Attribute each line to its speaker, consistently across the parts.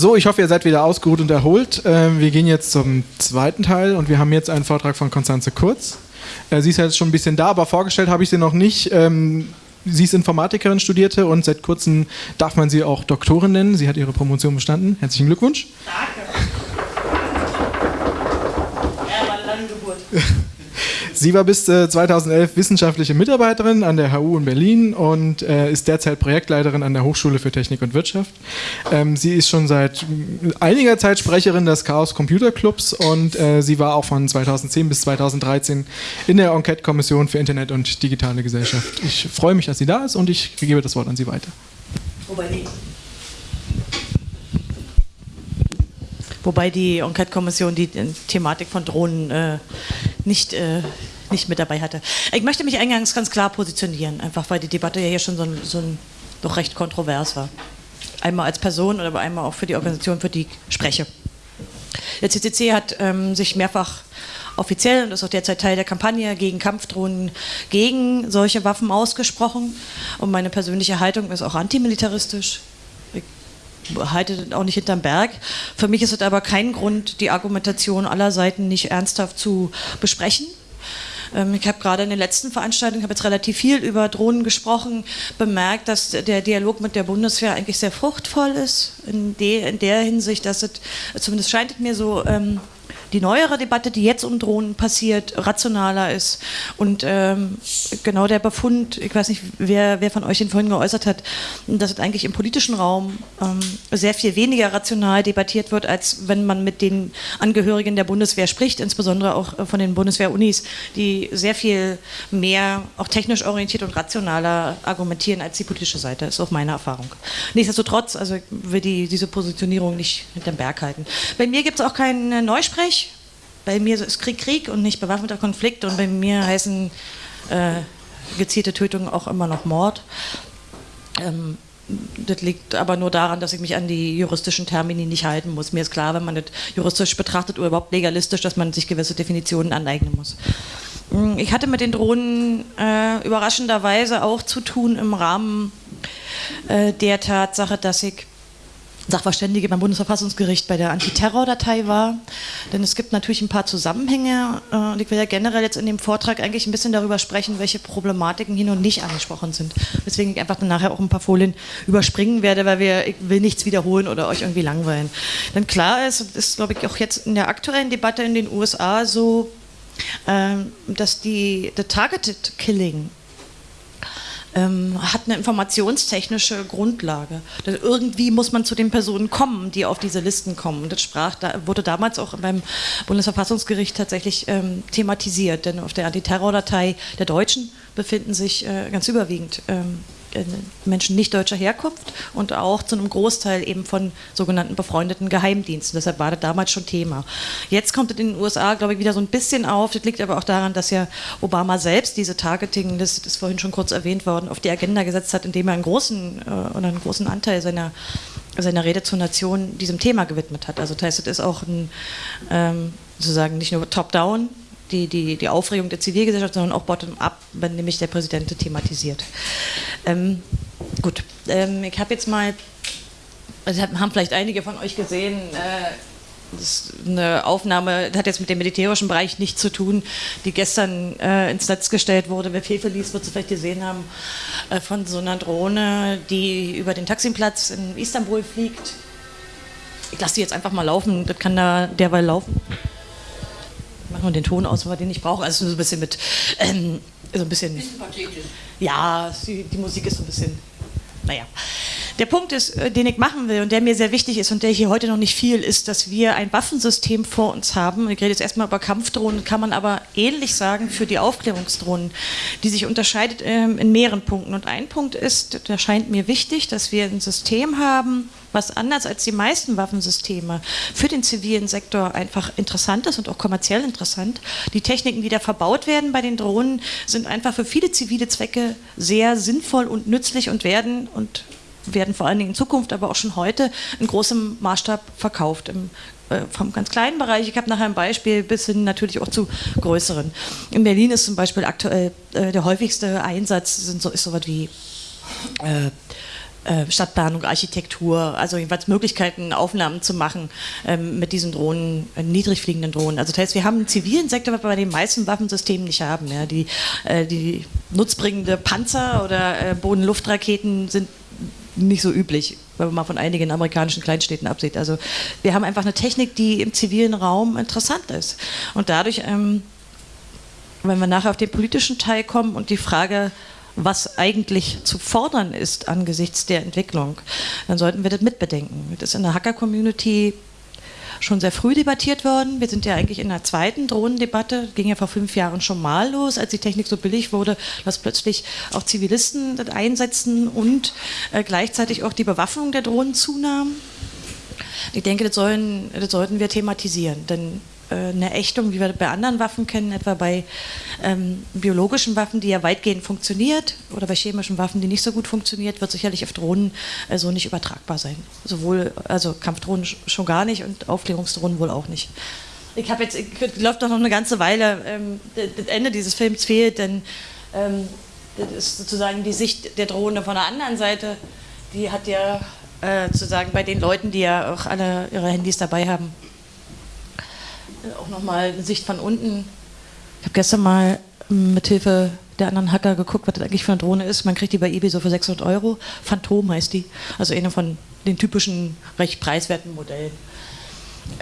Speaker 1: So, ich hoffe, ihr seid wieder ausgeruht und erholt. Ähm, wir gehen jetzt zum zweiten Teil und wir haben jetzt einen Vortrag von Konstanze Kurz. Äh, sie ist jetzt schon ein bisschen da, aber vorgestellt habe ich sie noch nicht. Ähm, sie ist Informatikerin, studierte und seit kurzem darf man sie auch Doktorin nennen. Sie hat ihre Promotion bestanden. Herzlichen Glückwunsch. Danke. Ja, war eine lange Geburt. Sie war bis äh, 2011 wissenschaftliche Mitarbeiterin an der HU in Berlin und äh, ist derzeit Projektleiterin an der Hochschule für Technik und Wirtschaft. Ähm, sie ist schon seit einiger Zeit Sprecherin des Chaos Computer Clubs und äh, sie war auch von 2010 bis 2013 in der Enquete-Kommission für Internet und digitale Gesellschaft. Ich freue mich, dass sie da ist und ich gebe das Wort an Sie weiter.
Speaker 2: Wobei Wobei die Enquete-Kommission die Thematik von Drohnen äh, nicht, äh, nicht mit dabei hatte. Ich möchte mich eingangs ganz klar positionieren, einfach weil die Debatte ja hier schon so, ein, so ein, doch recht kontrovers war. Einmal als Person, aber einmal auch für die Organisation, für die ich spreche. Der CCC hat ähm, sich mehrfach offiziell und ist auch derzeit Teil der Kampagne gegen Kampfdrohnen, gegen solche Waffen ausgesprochen. Und meine persönliche Haltung ist auch antimilitaristisch halte auch nicht hinterm Berg. Für mich ist es aber kein Grund, die Argumentation aller Seiten nicht ernsthaft zu besprechen. Ähm, ich habe gerade in den letzten Veranstaltungen, habe jetzt relativ viel über Drohnen gesprochen, bemerkt, dass der Dialog mit der Bundeswehr eigentlich sehr fruchtvoll ist, in, der Hinsicht, dass es, zumindest scheint es mir so, ähm, die neuere Debatte, die jetzt um Drohnen passiert, rationaler ist. Und ähm, genau der Befund, ich weiß nicht, wer, wer von euch ihn vorhin geäußert hat, dass es eigentlich im politischen Raum ähm, sehr viel weniger rational debattiert wird, als wenn man mit den Angehörigen der Bundeswehr spricht, insbesondere auch äh, von den Bundeswehr-Unis, die sehr viel mehr auch technisch orientiert und rationaler argumentieren als die politische Seite, ist auch meine Erfahrung. Nichtsdestotrotz, also ich will die, diese Positionierung nicht hinterm Berg halten. Bei mir gibt es auch keinen Neusprech, bei mir ist Krieg Krieg und nicht bewaffneter Konflikt und bei mir heißen äh, gezielte Tötungen auch immer noch Mord. Ähm, das liegt aber nur daran, dass ich mich an die juristischen Termini nicht halten muss. Mir ist klar, wenn man das juristisch betrachtet oder überhaupt legalistisch, dass man sich gewisse Definitionen aneignen muss. Hm, ich hatte mit den Drohnen äh, überraschenderweise auch zu tun im Rahmen äh, der Tatsache, dass ich Sachverständige beim Bundesverfassungsgericht bei der Antiterror-Datei war. Denn es gibt natürlich ein paar Zusammenhänge äh, und ich will ja generell jetzt in dem Vortrag eigentlich ein bisschen darüber sprechen, welche Problematiken hier und nicht angesprochen sind. Weswegen ich einfach dann nachher auch ein paar Folien überspringen werde, weil wir, ich will nichts wiederholen oder euch irgendwie langweilen. Denn klar ist, ist glaube ich auch jetzt in der aktuellen Debatte in den USA so, ähm, dass die the targeted killing ähm, hat eine informationstechnische Grundlage. Irgendwie muss man zu den Personen kommen, die auf diese Listen kommen. Das sprach, da wurde damals auch beim Bundesverfassungsgericht tatsächlich ähm, thematisiert, denn auf der Antiterrordatei der Deutschen befinden sich äh, ganz überwiegend ähm, äh, Menschen nicht deutscher Herkunft und auch zu einem Großteil eben von sogenannten befreundeten Geheimdiensten. Deshalb war das damals schon Thema. Jetzt kommt es in den USA, glaube ich, wieder so ein bisschen auf. Das liegt aber auch daran, dass ja Obama selbst diese Targeting, das ist vorhin schon kurz erwähnt worden, auf die Agenda gesetzt hat, indem er einen großen äh, oder einen großen Anteil seiner seiner Rede zur Nation diesem Thema gewidmet hat. Also das heißt, es ist auch ein, ähm, sozusagen nicht nur top-down, die, die, die Aufregung der Zivilgesellschaft, sondern auch bottom-up, wenn nämlich der Präsident thematisiert. Ähm, gut, ähm, ich habe jetzt mal, also haben vielleicht einige von euch gesehen, äh, das ist eine Aufnahme, das hat jetzt mit dem militärischen Bereich nichts zu tun, die gestern äh, ins Netz gestellt wurde. Wer viel verließ, wird es vielleicht gesehen haben, äh, von so einer Drohne, die über den Taximplatz in Istanbul fliegt. Ich lasse die jetzt einfach mal laufen, das kann da derweil laufen machen wir den Ton aus, den ich brauche. Also so ein bisschen mit, ähm, so ein bisschen. bisschen pathetisch. Ja, die, die Musik ist so ein bisschen, naja. Der Punkt ist, äh, den ich machen will und der mir sehr wichtig ist und der hier heute noch nicht viel ist, dass wir ein Waffensystem vor uns haben. Ich rede jetzt erstmal über Kampfdrohnen, kann man aber ähnlich sagen für die Aufklärungsdrohnen, die sich unterscheidet ähm, in mehreren Punkten. Und ein Punkt ist, der scheint mir wichtig, dass wir ein System haben, was anders als die meisten Waffensysteme für den zivilen Sektor einfach interessant ist und auch kommerziell interessant. Die Techniken, die da verbaut werden bei den Drohnen, sind einfach für viele zivile Zwecke sehr sinnvoll und nützlich und werden und werden vor allen Dingen in Zukunft, aber auch schon heute in großem Maßstab verkauft. Im, äh, vom ganz kleinen Bereich, ich habe nachher ein Beispiel, bis hin natürlich auch zu größeren. In Berlin ist zum Beispiel aktuell äh, der häufigste Einsatz sind so, ist so was wie äh, Stadtplanung, Architektur, also jeweils Möglichkeiten, Aufnahmen zu machen ähm, mit diesen Drohnen, äh, niedrig fliegenden Drohnen. Also das heißt, wir haben einen zivilen Sektor, was wir bei den meisten Waffensystemen nicht haben. Ja. Die, äh, die nutzbringende Panzer oder äh, Boden-Luft-Raketen sind nicht so üblich, wenn man mal von einigen amerikanischen Kleinstädten absieht. Also wir haben einfach eine Technik, die im zivilen Raum interessant ist. Und dadurch, ähm, wenn wir nachher auf den politischen Teil kommen und die Frage was eigentlich zu fordern ist angesichts der Entwicklung, dann sollten wir das mitbedenken. Das ist in der Hacker-Community schon sehr früh debattiert worden. Wir sind ja eigentlich in der zweiten Drohnendebatte, ging ja vor fünf Jahren schon mal los, als die Technik so billig wurde, dass plötzlich auch Zivilisten das einsetzen und äh, gleichzeitig auch die Bewaffnung der Drohnen zunahm. Ich denke, das, sollen, das sollten wir thematisieren, denn eine Ächtung, wie wir bei anderen Waffen kennen, etwa bei ähm, biologischen Waffen, die ja weitgehend funktioniert, oder bei chemischen Waffen, die nicht so gut funktioniert, wird sicherlich auf Drohnen äh, so nicht übertragbar sein. Sowohl, also Kampfdrohnen schon gar nicht und Aufklärungsdrohnen wohl auch nicht. Ich habe jetzt, ich, läuft doch noch eine ganze Weile, ähm, das Ende dieses Films fehlt, denn ähm, das ist sozusagen die Sicht der Drohne von der anderen Seite. Die hat ja äh, sozusagen bei den Leuten, die ja auch alle ihre Handys dabei haben, auch nochmal eine Sicht von unten. Ich habe gestern mal mit Hilfe der anderen Hacker geguckt, was das eigentlich für eine Drohne ist. Man kriegt die bei eBay so für 600 Euro. Phantom heißt die. Also eine von den typischen, recht preiswerten Modellen.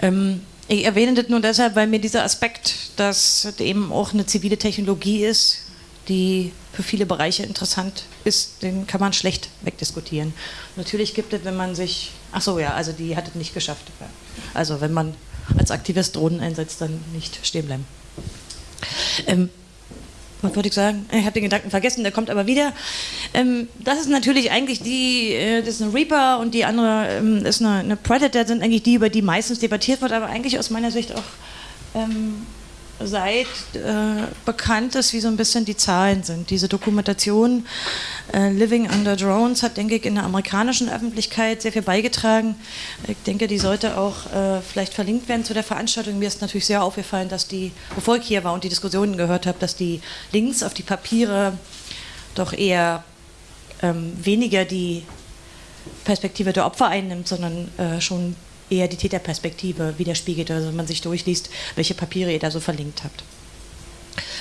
Speaker 2: Ähm, ich erwähne das nur deshalb, weil mir dieser Aspekt, dass es eben auch eine zivile Technologie ist, die für viele Bereiche interessant ist, den kann man schlecht wegdiskutieren. Natürlich gibt es, wenn man sich, ach so ja, also die hat es nicht geschafft. Also wenn man als Aktivist Drohnen einsetzt, dann nicht stehen bleiben. Ähm, was wollte ich sagen? Ich habe den Gedanken vergessen, der kommt aber wieder. Ähm, das ist natürlich eigentlich die, äh, das ist eine Reaper und die andere ähm, ist eine, eine, Predator, sind eigentlich die, über die meistens debattiert wird, aber eigentlich aus meiner Sicht auch ähm, seit äh, bekannt ist, wie so ein bisschen die Zahlen sind. Diese Dokumentation äh, Living Under Drones hat, denke ich, in der amerikanischen Öffentlichkeit sehr viel beigetragen. Ich denke, die sollte auch äh, vielleicht verlinkt werden zu der Veranstaltung. Mir ist natürlich sehr aufgefallen, dass die, bevor ich hier war und die Diskussionen gehört habe, dass die Links auf die Papiere doch eher ähm, weniger die Perspektive der Opfer einnimmt, sondern äh, schon eher die Täterperspektive widerspiegelt, also wenn man sich durchliest, welche Papiere ihr da so verlinkt habt.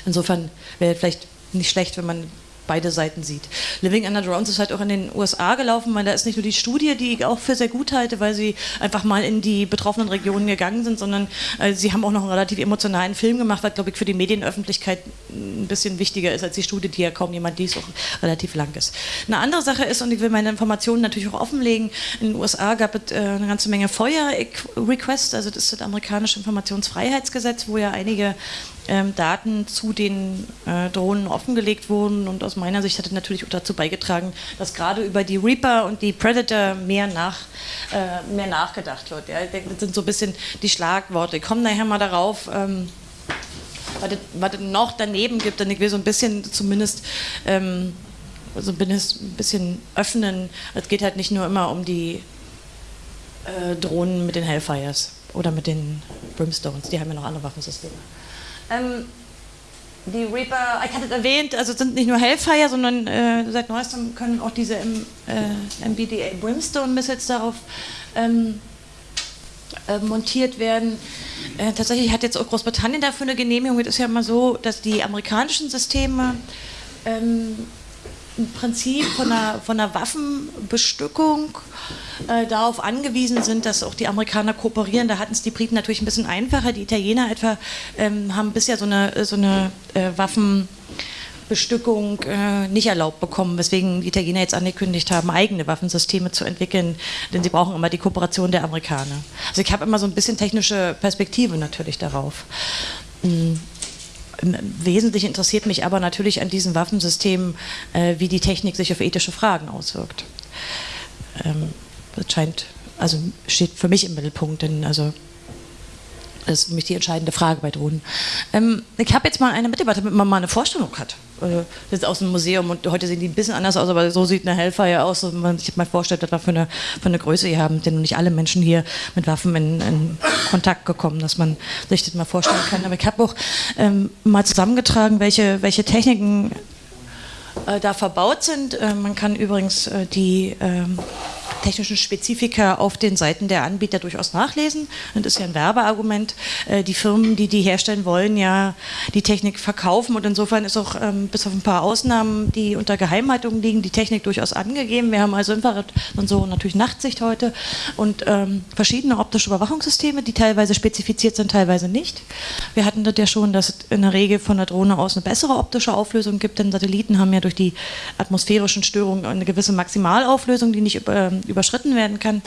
Speaker 2: Insofern wäre vielleicht nicht schlecht, wenn man beide Seiten sieht. Living Under Drones ist halt auch in den USA gelaufen, weil da ist nicht nur die Studie, die ich auch für sehr gut halte, weil sie einfach mal in die betroffenen Regionen gegangen sind, sondern äh, sie haben auch noch einen relativ emotionalen Film gemacht, was, glaube ich, für die Medienöffentlichkeit ein bisschen wichtiger ist als die Studie, die ja kaum jemand liest, auch relativ lang ist. Eine andere Sache ist, und ich will meine Informationen natürlich auch offenlegen, in den USA gab es äh, eine ganze Menge Feuer-Requests, also das ist das amerikanische Informationsfreiheitsgesetz, wo ja einige ähm, Daten zu den äh, Drohnen offengelegt wurden. Und aus meiner Sicht hat es natürlich auch dazu beigetragen, dass gerade über die Reaper und die Predator mehr, nach, äh, mehr nachgedacht wird. Ja. Das sind so ein bisschen die Schlagworte. Ich komme nachher mal darauf. Ähm, was es, noch daneben gibt, und ich will so ein bisschen zumindest ähm, so ein bisschen öffnen. Es geht halt nicht nur immer um die äh, Drohnen mit den Hellfires oder mit den Brimstones, die haben ja noch andere Waffensysteme. Ähm, die Reaper, ich hatte es erwähnt, also sind nicht nur Hellfire, sondern äh, seit neuestem können auch diese M, äh, MBDA Brimstone Missiles darauf ähm, äh, montiert werden. Äh, tatsächlich hat jetzt auch Großbritannien dafür eine Genehmigung. Es ist ja immer so, dass die amerikanischen Systeme ähm, im Prinzip von einer, von einer Waffenbestückung äh, darauf angewiesen sind, dass auch die Amerikaner kooperieren. Da hatten es die Briten natürlich ein bisschen einfacher. Die Italiener etwa ähm, haben bisher so eine, so eine äh, Waffenbestückung äh, nicht erlaubt bekommen, weswegen die Italiener jetzt angekündigt haben, eigene Waffensysteme zu entwickeln, denn sie brauchen immer die Kooperation der Amerikaner. Also ich habe immer so ein bisschen technische Perspektive natürlich darauf. Mhm. Wesentlich interessiert mich aber natürlich an diesen Waffensystemen, äh, wie die Technik sich auf ethische Fragen auswirkt. Ähm, das scheint, also steht für mich im Mittelpunkt, denn also das ist für mich die entscheidende Frage bei Drohnen. Ähm, ich habe jetzt mal eine Mitarbeiter, damit man mal eine Vorstellung hat. Äh, das ist aus dem Museum und heute sehen die ein bisschen anders aus, aber so sieht eine Hellfire aus, wenn man sich mal vorstellt, was für eine, für eine Größe hier haben. Denn nicht alle Menschen hier mit Waffen in, in Kontakt gekommen, dass man sich das mal vorstellen kann. Aber ich habe auch ähm, mal zusammengetragen, welche, welche Techniken äh, da verbaut sind. Äh, man kann übrigens äh, die ähm, technischen Spezifika auf den Seiten der Anbieter durchaus nachlesen. Und das ist ja ein Werbeargument. Äh, die Firmen, die die herstellen wollen, ja die Technik verkaufen. Und insofern ist auch ähm, bis auf ein paar Ausnahmen, die unter Geheimhaltung liegen, die Technik durchaus angegeben. Wir haben also Infrarot-Sensoren natürlich Nachtsicht heute und ähm, verschiedene optische Überwachungssysteme, die teilweise spezifiziert sind, teilweise nicht. Wir hatten das ja schon, dass es in der Regel von der Drohne aus eine bessere optische Auflösung gibt, denn Satelliten haben ja durch die atmosphärischen Störungen eine gewisse Maximalauflösung, die nicht ähm, überschritten werden kann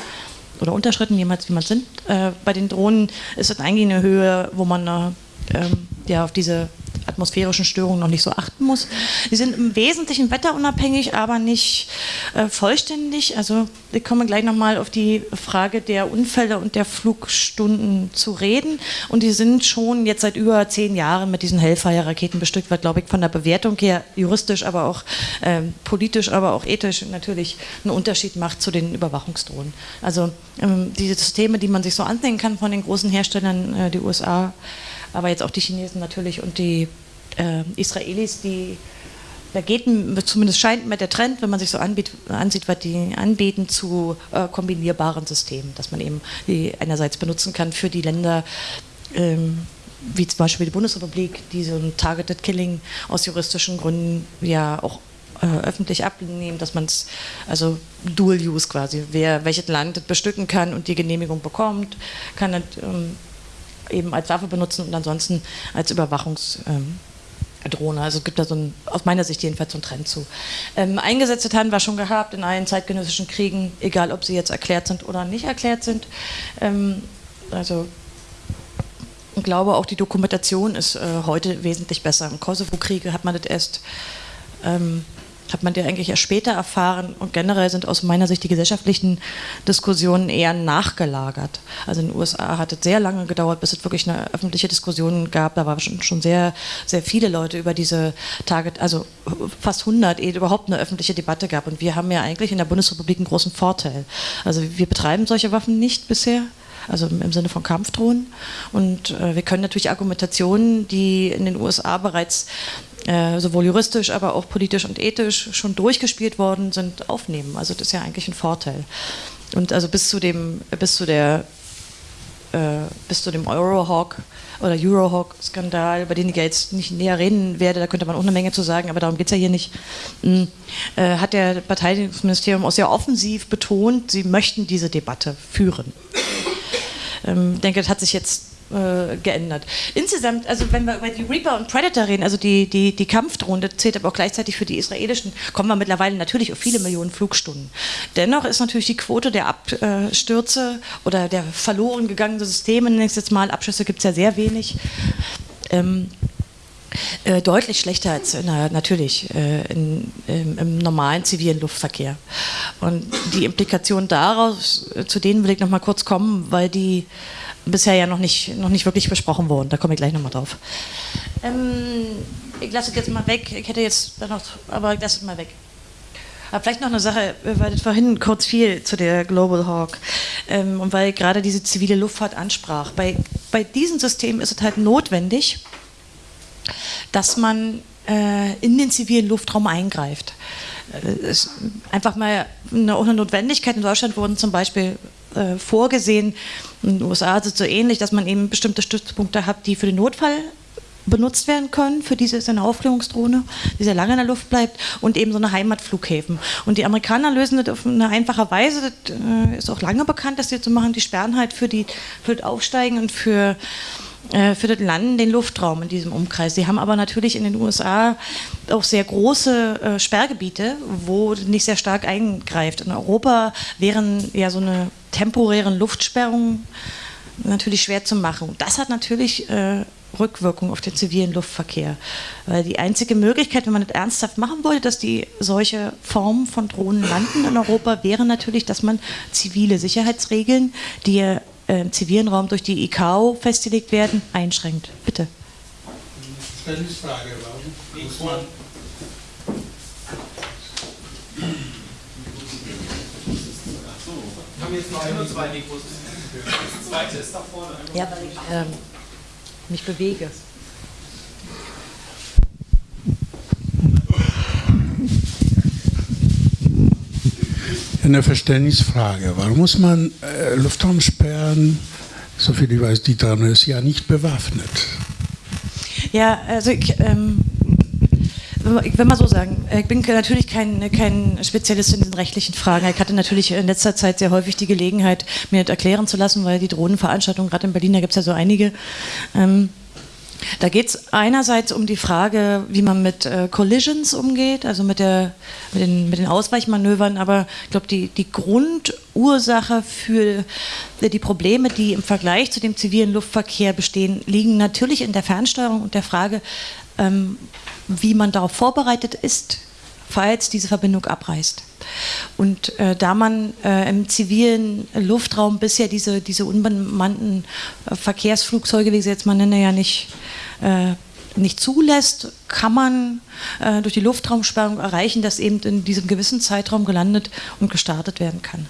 Speaker 2: oder unterschritten, jemals wie man sind. Äh, bei den Drohnen ist es eigentlich eine Höhe, wo man äh, ähm, ja, auf diese atmosphärischen Störungen noch nicht so achten muss. Sie sind im Wesentlichen wetterunabhängig, aber nicht äh, vollständig. Also wir kommen gleich nochmal auf die Frage der Unfälle und der Flugstunden zu reden. Und die sind schon jetzt seit über zehn Jahren mit diesen Hellfire-Raketen bestückt, was, glaube ich, von der Bewertung her juristisch, aber auch äh, politisch, aber auch ethisch natürlich einen Unterschied macht zu den Überwachungsdrohnen. Also ähm, diese Systeme, die man sich so ansehen kann von den großen Herstellern, äh, die USA, aber jetzt auch die Chinesen natürlich und die äh, Israelis, die da geht zumindest scheint mir der Trend, wenn man sich so anbietet, ansieht, was die anbieten, zu äh, kombinierbaren Systemen, dass man eben die einerseits benutzen kann für die Länder, ähm, wie zum Beispiel die Bundesrepublik, die so ein Targeted Killing aus juristischen Gründen ja auch äh, öffentlich abnehmen, dass man es, also Dual Use quasi, wer welches Land bestücken kann und die Genehmigung bekommt, kann das ähm, eben als Waffe benutzen und ansonsten als Überwachungsdrohne. Ähm, also es gibt da so ein, aus meiner Sicht jedenfalls so einen Trend zu. Ähm, eingesetzt haben wir schon gehabt in allen zeitgenössischen Kriegen, egal ob sie jetzt erklärt sind oder nicht erklärt sind. Ähm, also ich glaube auch die Dokumentation ist äh, heute wesentlich besser. Im Kosovo-Krieg hat man das erst ähm, hat man die eigentlich erst später erfahren und generell sind aus meiner Sicht die gesellschaftlichen Diskussionen eher nachgelagert. Also in den USA hat es sehr lange gedauert, bis es wirklich eine öffentliche Diskussion gab. Da waren schon, schon sehr, sehr viele Leute über diese Tage, also fast 100, ehe überhaupt eine öffentliche Debatte gab. Und wir haben ja eigentlich in der Bundesrepublik einen großen Vorteil. Also wir betreiben solche Waffen nicht bisher also im Sinne von Kampfdrohnen. Und äh, wir können natürlich Argumentationen, die in den USA bereits äh, sowohl juristisch, aber auch politisch und ethisch schon durchgespielt worden sind, aufnehmen. Also das ist ja eigentlich ein Vorteil. Und also bis zu dem, bis zu der, äh, bis zu dem Eurohawk oder Eurohawk-Skandal, über den ich jetzt nicht näher reden werde, da könnte man auch eine Menge zu sagen, aber darum geht es ja hier nicht, hm, äh, hat der Verteidigungsministerium auch sehr offensiv betont, sie möchten diese Debatte führen. Ähm, ich denke, das hat sich jetzt äh, geändert. Insgesamt, also wenn wir über die Reaper und Predator reden, also die, die, die Kampfdrohne, zählt aber auch gleichzeitig für die israelischen, kommen wir mittlerweile natürlich auf viele Millionen Flugstunden. Dennoch ist natürlich die Quote der Abstürze oder der verloren gegangenen Systeme, nächstes Mal, Abschüsse gibt es ja sehr wenig. Ähm, äh, deutlich schlechter als in, natürlich äh, in, im, im, normalen zivilen Luftverkehr. Und die Implikationen daraus, zu denen will ich noch mal kurz kommen, weil die bisher ja noch nicht, noch nicht wirklich besprochen wurden. Da komme ich gleich nochmal drauf. Ähm, ich lasse es jetzt mal weg. Ich hätte jetzt noch, aber ich lasse es mal weg. Aber vielleicht noch eine Sache, weil das vorhin kurz fiel zu der Global Hawk ähm, und weil gerade diese zivile Luftfahrt ansprach. Bei, bei diesen Systemen ist es halt notwendig, dass man äh, in den zivilen Luftraum eingreift. Äh, einfach mal eine, eine Notwendigkeit. In Deutschland wurden zum Beispiel äh, vorgesehen. In den USA ist es so ähnlich, dass man eben bestimmte Stützpunkte hat, die für den Notfall benutzt werden können. Für diese ist eine Aufklärungsdrohne, die sehr lange in der Luft bleibt und eben so eine Heimatflughäfen. Und die Amerikaner lösen das auf eine einfache Weise. Das äh, ist auch lange bekannt, dass sie so machen. Die sperren halt für, die, für das Aufsteigen und für für das Land den Luftraum in diesem Umkreis. Sie haben aber natürlich in den USA auch sehr große äh, Sperrgebiete, wo nicht sehr stark eingreift. In Europa wären ja so eine temporären Luftsperrungen natürlich schwer zu machen. Das hat natürlich äh, Rückwirkung auf den zivilen Luftverkehr. Weil die einzige Möglichkeit, wenn man das ernsthaft machen wollte, dass die solche Formen von Drohnen landen in Europa, wäre natürlich, dass man zivile Sicherheitsregeln, die äh, zivilen Raum durch die ICAO festgelegt werden, einschränkt. Bitte.
Speaker 3: Verständnisfrage, warum muss man.
Speaker 2: Ja, weil ich ähm, mich bewege.
Speaker 4: Eine Verständnisfrage. Warum muss man äh, Luftraum sperren? Soviel ich weiß, die Drone ist ja nicht bewaffnet.
Speaker 2: Ja, also ich, ähm, ich will mal so sagen, ich bin natürlich kein, kein Spezialist in diesen rechtlichen Fragen. Ich hatte natürlich in letzter Zeit sehr häufig die Gelegenheit, mir das erklären zu lassen, weil die Drohnenveranstaltungen, gerade in Berlin, da gibt es ja so einige, ähm, da geht es einerseits um die Frage, wie man mit äh, Collisions umgeht, also mit, der, mit, den, mit den Ausweichmanövern, aber ich glaube, die, die Grundursache für die Probleme, die im Vergleich zu dem zivilen Luftverkehr bestehen, liegen natürlich in der Fernsteuerung und der Frage, ähm, wie man darauf vorbereitet ist, falls diese Verbindung abreißt. Und äh, da man äh, im zivilen Luftraum bisher diese, diese unbemannten äh, Verkehrsflugzeuge, wie sie jetzt mal nennen, ja nicht, äh, nicht zulässt, kann man äh, durch die Luftraumsperrung erreichen, dass eben in diesem gewissen Zeitraum gelandet und gestartet werden kann.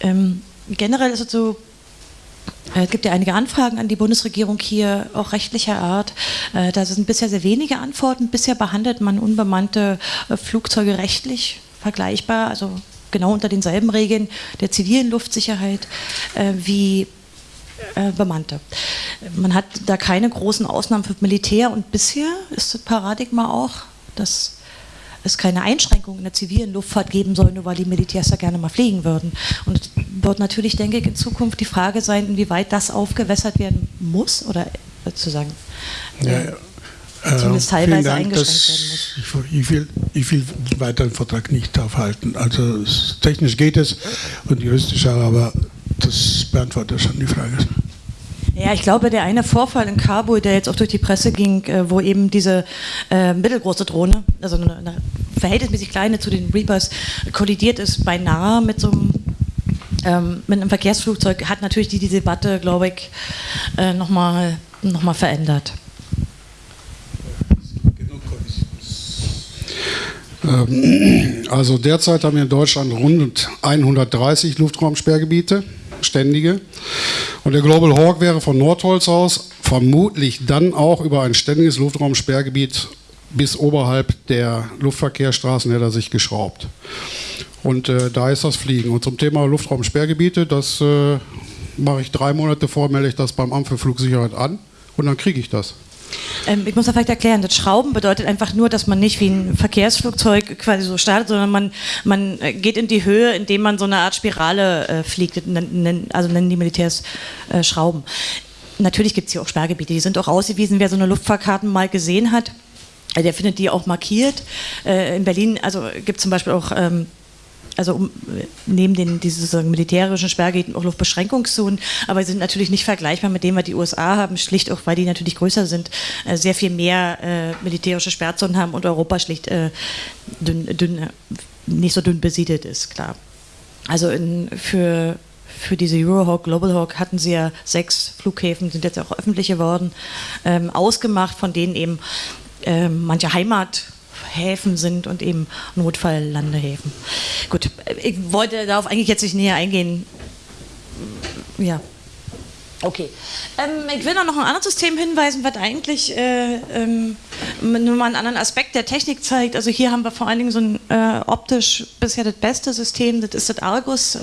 Speaker 2: Ähm, generell ist es so, es gibt ja einige Anfragen an die Bundesregierung hier, auch rechtlicher Art. Äh, da sind bisher sehr wenige Antworten. Bisher behandelt man unbemannte äh, Flugzeuge rechtlich vergleichbar, also genau unter denselben Regeln der zivilen Luftsicherheit wie bemannte. Man hat da keine großen Ausnahmen für Militär und bisher ist das Paradigma auch, dass es keine Einschränkungen in der zivilen Luftfahrt geben soll, nur weil die Militärs da gerne mal fliegen würden. Und es wird natürlich, denke ich, in Zukunft die Frage sein, inwieweit das aufgewässert werden muss oder sozusagen äh, ja, ja. zumindest äh, teilweise Dank, eingeschränkt werden muss.
Speaker 4: Ich, ich, will, ich will weiter den Vortrag nicht aufhalten. Also technisch geht es und juristisch auch, aber das beantwortet schon die Frage.
Speaker 2: Ja, ich glaube, der eine Vorfall in Kabul, der jetzt auch durch die Presse ging, äh, wo eben diese äh, mittelgroße Drohne, also eine, eine, verhältnismäßig kleine zu den Reapers, kollidiert ist, beinahe mit so einem, ähm, mit einem Verkehrsflugzeug, hat natürlich die, die Debatte, glaube ich, äh, nochmal noch mal verändert.
Speaker 4: Ähm, also derzeit haben wir in Deutschland rund 130 Luftraumsperrgebiete ständige. Und der Global Hawk wäre von Nordholz aus vermutlich dann auch über ein ständiges Luftraumsperrgebiet bis oberhalb der Luftverkehrsstraßen hätte er sich geschraubt. Und äh, da ist das Fliegen. Und zum Thema Luftraumsperrgebiete, das äh, mache ich drei Monate vor, melde ich das beim Amt für Flugsicherheit an und dann kriege ich das.
Speaker 2: Ähm, ich muss da vielleicht erklären, das Schrauben bedeutet einfach nur, dass man nicht wie ein Verkehrsflugzeug quasi so startet, sondern man, man äh, geht in die Höhe, indem man so eine Art Spirale äh, fliegt, also nennen die Militärs äh, Schrauben. Natürlich gibt es hier auch Sperrgebiete, die sind auch ausgewiesen, wer so eine Luftfahrkarten mal gesehen hat. Äh, der findet die auch markiert. Äh, in Berlin also gibt es zum Beispiel auch ähm, also um, neben den diese militärischen Sperrgebieten auch Luftbeschränkungszonen, aber sie sind natürlich nicht vergleichbar mit dem, was die USA haben, schlicht auch, weil die natürlich größer sind, äh, sehr viel mehr äh, militärische Sperrzonen haben und Europa schlicht äh, dünn, dünn, nicht so dünn besiedelt ist, klar. Also in, für, für diese Eurohawk, Global Hawk hatten sie ja sechs Flughäfen, sind jetzt auch öffentlich geworden, ähm, ausgemacht, von denen eben ähm, manche Heimat Häfen sind und eben Notfalllandehäfen. Gut, ich wollte darauf eigentlich jetzt nicht näher eingehen. Ja. Okay. Ähm, ich will noch ein anderes System hinweisen, was eigentlich äh, ähm, nur mal einen anderen Aspekt der Technik zeigt. Also hier haben wir vor allen Dingen so ein äh, optisch bisher das beste System, das ist das Argus.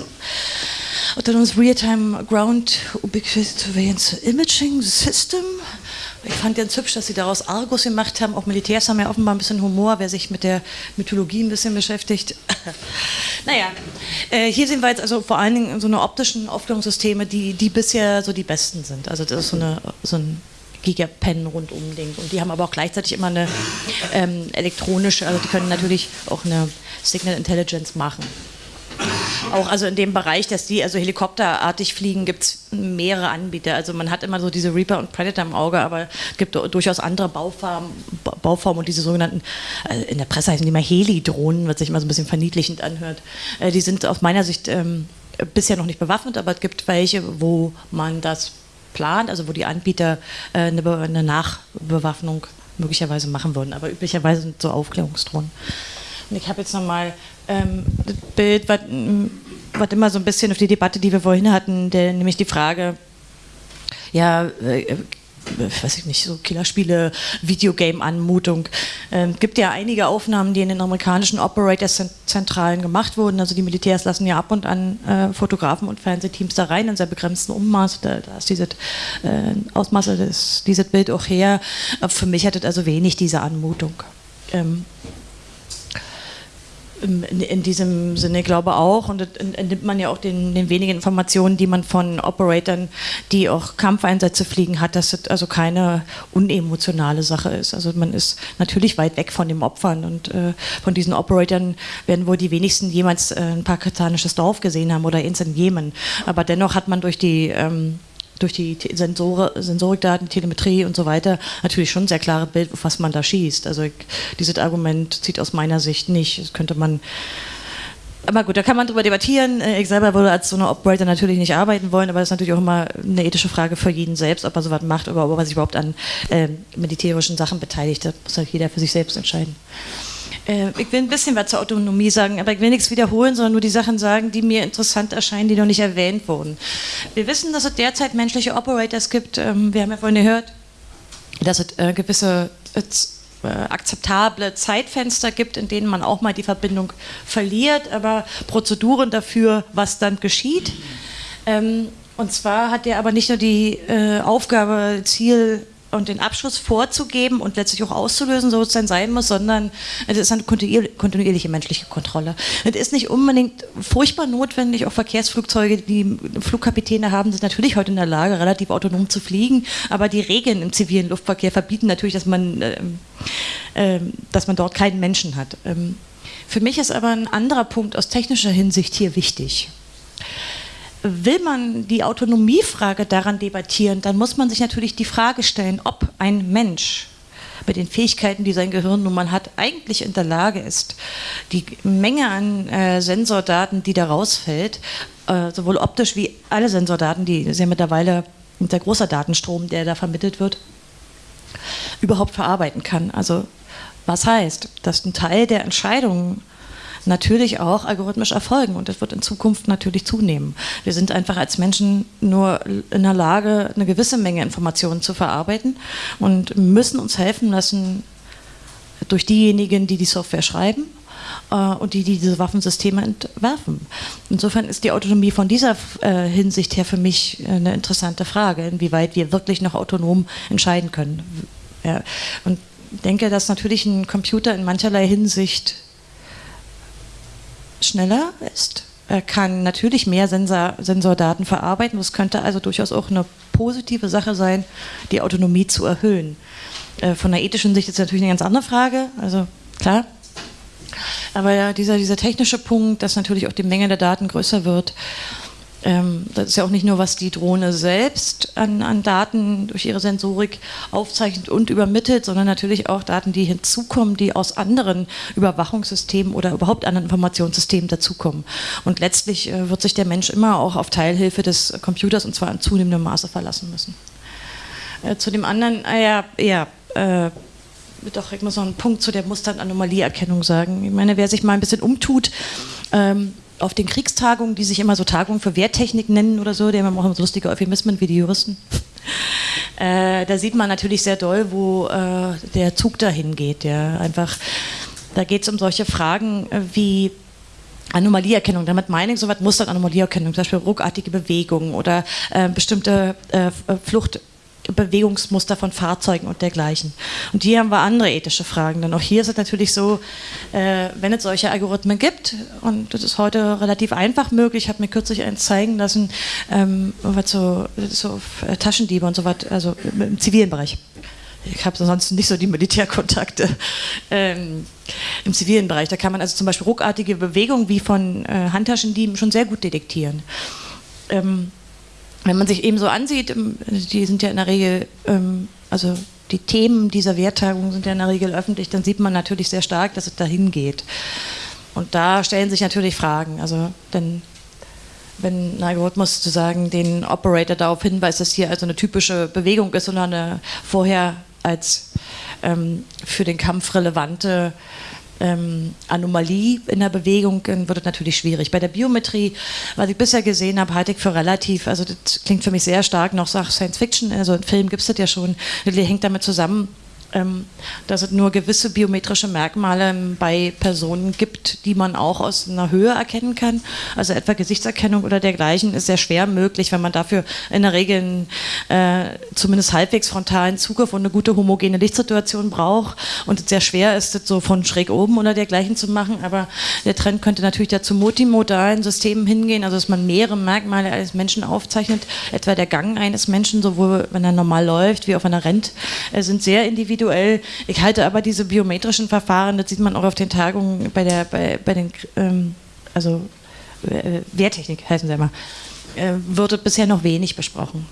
Speaker 2: Autonomous Real-Time Ground Ubiquitous Surveillance Imaging System. Ich fand ganz hübsch, dass sie daraus Argus gemacht haben. Auch Militärs haben ja offenbar ein bisschen Humor, wer sich mit der Mythologie ein bisschen beschäftigt. naja, äh, hier sehen wir jetzt also vor allen Dingen so eine optischen Aufklärungssysteme, die, die bisher so die besten sind. Also das ist so, eine, so ein Gigapen rundum Ding. Und die haben aber auch gleichzeitig immer eine ähm, elektronische, also die können natürlich auch eine Signal Intelligence machen. Auch also in dem Bereich, dass die also helikopterartig fliegen, gibt es mehrere Anbieter. Also man hat immer so diese Reaper und Predator im Auge, aber es gibt durchaus andere Bauformen, Bauformen und diese sogenannten, äh, in der Presse heißen die mal Heli-Drohnen, was sich immer so ein bisschen verniedlichend anhört. Äh, die sind aus meiner Sicht ähm, bisher noch nicht bewaffnet, aber es gibt welche, wo man das plant, also wo die Anbieter äh, eine, eine Nachbewaffnung möglicherweise machen würden. Aber üblicherweise sind so Aufklärungsdrohnen. Und ich habe jetzt nochmal ähm, das Bild, was, was immer so ein bisschen auf die Debatte, die wir vorhin hatten, der, nämlich die Frage, ja, äh, weiß ich nicht, so Killerspiele, Videogame-Anmutung. Ähm, gibt ja einige Aufnahmen, die in den amerikanischen Operator-Zentralen gemacht wurden. Also die Militärs lassen ja ab und an äh, Fotografen und Fernsehteams da rein in sehr begrenzten Ummaß. Da, da ist dieses äh, Ausmaße des, dieses Bild auch her. für mich hat es also wenig diese Anmutung. Ähm, in, in, diesem Sinne glaube auch und entnimmt man ja auch den, den, wenigen Informationen, die man von Operatoren, die auch Kampfeinsätze fliegen hat, dass es also keine unemotionale Sache ist. Also man ist natürlich weit weg von den Opfern und äh, von diesen Operatoren werden wohl die wenigsten jemals äh, ein pakistanisches Dorf gesehen haben oder eins in Jemen. Aber dennoch hat man durch die ähm, durch die Sensor Sensorikdaten, Telemetrie und so weiter natürlich schon ein sehr klares Bild, auf was man da schießt. Also ich, dieses Argument zieht aus meiner Sicht nicht. Das könnte man aber gut, da kann man drüber debattieren. Äh, ich selber würde als so eine Operator natürlich nicht arbeiten wollen, aber das ist natürlich auch immer eine ethische Frage für jeden selbst, ob er sowas macht oder ob er sich überhaupt an äh, militärischen Sachen beteiligt. Das muss halt jeder für sich selbst entscheiden. Äh, ich will ein bisschen was zur Autonomie sagen, aber ich will nichts wiederholen, sondern nur die Sachen sagen, die mir interessant erscheinen, die noch nicht erwähnt wurden. Wir wissen, dass es derzeit menschliche Operators gibt. Ähm, wir haben ja vorhin gehört, dass es äh, gewisse äh, akzeptable Zeitfenster gibt, in denen man auch mal die Verbindung verliert, aber Prozeduren dafür, was dann geschieht. Ähm, und zwar hat er aber nicht nur die Aufgabe, Ziel, und den Abschluss vorzugeben und letztlich auch auszulösen, so es dann sein muss, sondern es ist eine kontinuierliche menschliche Kontrolle. Es ist nicht unbedingt furchtbar notwendig, auch Verkehrsflugzeuge, die Flugkapitäne haben, sind natürlich heute in der Lage, relativ autonom zu fliegen, aber die Regeln im zivilen Luftverkehr verbieten natürlich, dass man, äh, äh, dass man dort keinen Menschen hat. Ähm, für mich ist aber ein anderer Punkt aus technischer Hinsicht hier wichtig will man die Autonomiefrage daran debattieren, dann muss man sich natürlich die Frage stellen, ob ein Mensch mit den Fähigkeiten, die sein Gehirn nun mal hat, eigentlich in der Lage ist, die Menge an äh, Sensordaten, die da rausfällt, äh, sowohl optisch wie alle Sensordaten, die ja mittlerweile der große Datenstrom, der da vermittelt wird, überhaupt verarbeiten kann. Also was heißt, dass ein Teil der Entscheidungen natürlich auch algorithmisch erfolgen und das wird in Zukunft natürlich zunehmen. Wir sind einfach als Menschen nur in der Lage, eine gewisse Menge Informationen zu verarbeiten und müssen uns helfen lassen durch diejenigen, die die Software schreiben äh, und die, die diese Waffensysteme entwerfen. Insofern ist die Autonomie von dieser äh, Hinsicht her für mich eine interessante Frage, inwieweit wir wirklich noch autonom entscheiden können. Ja. Und denke, dass natürlich ein Computer in mancherlei Hinsicht schneller ist. Er kann natürlich mehr Sensor, Sensordaten verarbeiten. Das könnte also durchaus auch eine positive Sache sein, die Autonomie zu erhöhen. Äh, von der ethischen Sicht ist das natürlich eine ganz andere Frage. Also klar. Aber dieser, dieser technische Punkt, dass natürlich auch die Menge der Daten größer wird, das ist ja auch nicht nur, was die Drohne selbst an, an, Daten durch ihre Sensorik aufzeichnet und übermittelt, sondern natürlich auch Daten, die hinzukommen, die aus anderen Überwachungssystemen oder überhaupt anderen Informationssystemen dazukommen. Und letztlich äh, wird sich der Mensch immer auch auf Teilhilfe des Computers und zwar in zunehmendem Maße verlassen müssen. Äh, zu dem anderen, äh, ja, ja äh, doch, ich muss noch einen Punkt zu der Muster- und Anomalieerkennung sagen. Ich meine, wer sich mal ein bisschen umtut, ähm, auf den Kriegstagungen, die sich immer so Tagungen für Wehrtechnik nennen oder so, die haben auch so lustige Euphemismen wie die Juristen. Äh, da sieht man natürlich sehr doll, wo äh, der Zug dahin geht. Ja. Einfach, da geht es um solche Fragen äh, wie Anomalieerkennung. Damit meine ich so was Muster- und Anomalieerkennung, zum Beispiel ruckartige Bewegungen oder äh, bestimmte äh, Flucht. Bewegungsmuster von Fahrzeugen und dergleichen. Und hier haben wir andere ethische Fragen. Denn auch hier ist es natürlich so, äh, wenn es solche Algorithmen gibt, und das ist heute relativ einfach möglich, ich habe mir kürzlich eins zeigen lassen, ähm, so, so äh, Taschendiebe und so was, also im zivilen Bereich. Ich habe sonst nicht so die Militärkontakte ähm, im zivilen Bereich. Da kann man also zum Beispiel ruckartige Bewegungen wie von äh, Handtaschendieben schon sehr gut detektieren. Ähm, wenn man sich eben so ansieht, ähm, die sind ja in der Regel, ähm, also die Themen dieser Werttagung sind ja in der Regel öffentlich, dann sieht man natürlich sehr stark, dass es dahin geht. Und da stellen sich natürlich Fragen. Also, denn wenn ein Algorithmus sozusagen den Operator darauf hinweist, dass hier also eine typische Bewegung ist, sondern eine vorher als ähm, für den Kampf relevante ähm, Anomalie in der Bewegung, wird es natürlich schwierig. Bei der Biometrie, was ich bisher gesehen habe, halte ich für relativ, also das klingt für mich sehr stark noch Science Fiction, also ein Film gibt es das ja schon, das hängt damit zusammen, dass es nur gewisse biometrische Merkmale bei Personen gibt, die man auch aus einer Höhe erkennen kann. Also etwa Gesichtserkennung oder dergleichen ist sehr schwer möglich, wenn man dafür in der Regel einen, äh, zumindest halbwegs frontalen Zugriff und eine gute homogene Lichtsituation braucht und es sehr schwer ist, das so von schräg oben oder dergleichen zu machen. Aber der Trend könnte natürlich dazu multimodalen Systemen hingehen, also dass man mehrere Merkmale eines Menschen aufzeichnet, etwa der Gang eines Menschen, sowohl wenn er normal läuft wie auch wenn er rennt, äh, sind sehr individuell individuell. Ich halte aber diese biometrischen Verfahren, das sieht man auch auf den Tagungen bei, der, bei, bei den, ähm, also äh, Wehrtechnik heißen sie immer, äh, wurde bisher noch wenig besprochen.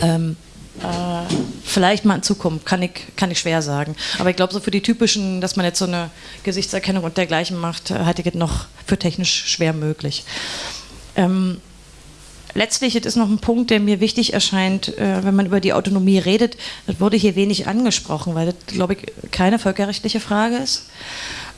Speaker 2: Ähm, äh, vielleicht mal in Zukunft, kann ich, kann ich schwer sagen. Aber ich glaube, so für die typischen, dass man jetzt so eine Gesichtserkennung und dergleichen macht, halte ich es noch für technisch schwer möglich. Ähm, letztlich ist noch ein Punkt, der mir wichtig erscheint, äh, wenn man über die Autonomie redet. Das wurde hier wenig angesprochen, weil das, glaube ich, keine völkerrechtliche Frage ist,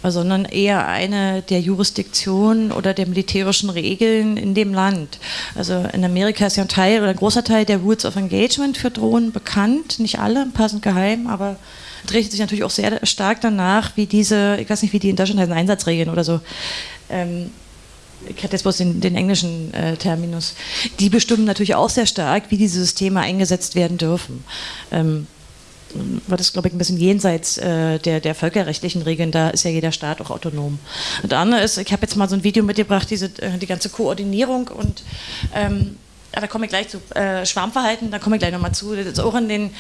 Speaker 2: sondern eher eine der Jurisdiktion oder der militärischen Regeln in dem Land. Also in Amerika ist ja ein Teil oder ein großer Teil der Rules of Engagement für Drohnen bekannt, nicht alle, sind geheim, aber es richtet sich natürlich auch sehr stark danach, wie diese, ich weiß nicht, wie die in Deutschland heißen, Einsatzregeln oder so. Ähm, ich hatte jetzt bloß den, den englischen äh, Terminus, die bestimmen natürlich auch sehr stark, wie diese Systeme eingesetzt werden dürfen. Ähm, war das, glaube ich, ein bisschen jenseits äh, der, der völkerrechtlichen Regeln. Da ist ja jeder Staat auch autonom. Und andere ist, ich habe jetzt mal so ein Video mitgebracht, diese, äh, die ganze Koordinierung und ähm, ja, da komme ich gleich zu äh, Schwarmverhalten, da komme ich gleich nochmal zu. Das ist auch in den,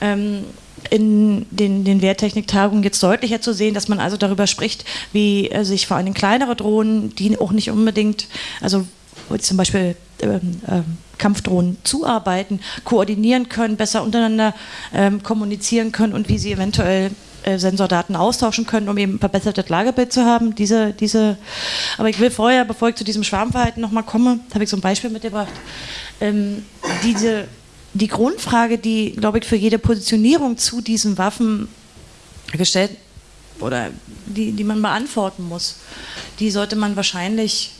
Speaker 2: ähm, in den, den Wehrtechniktagungen jetzt deutlicher zu sehen, dass man also darüber spricht, wie äh, sich vor allem kleinere Drohnen, die auch nicht unbedingt, also zum Beispiel ähm, ähm, Kampfdrohnen zuarbeiten, koordinieren können, besser untereinander ähm, kommunizieren können und wie sie eventuell äh, Sensordaten austauschen können, um eben ein verbessertes Lagebild zu haben. Diese, diese, aber ich will vorher, bevor ich zu diesem Schwarmverhalten nochmal komme, habe ich so ein Beispiel mitgebracht. Ähm, diese, die Grundfrage, die, glaube ich, für jede Positionierung zu diesen Waffen gestellt oder die, die man beantworten muss, die sollte man wahrscheinlich,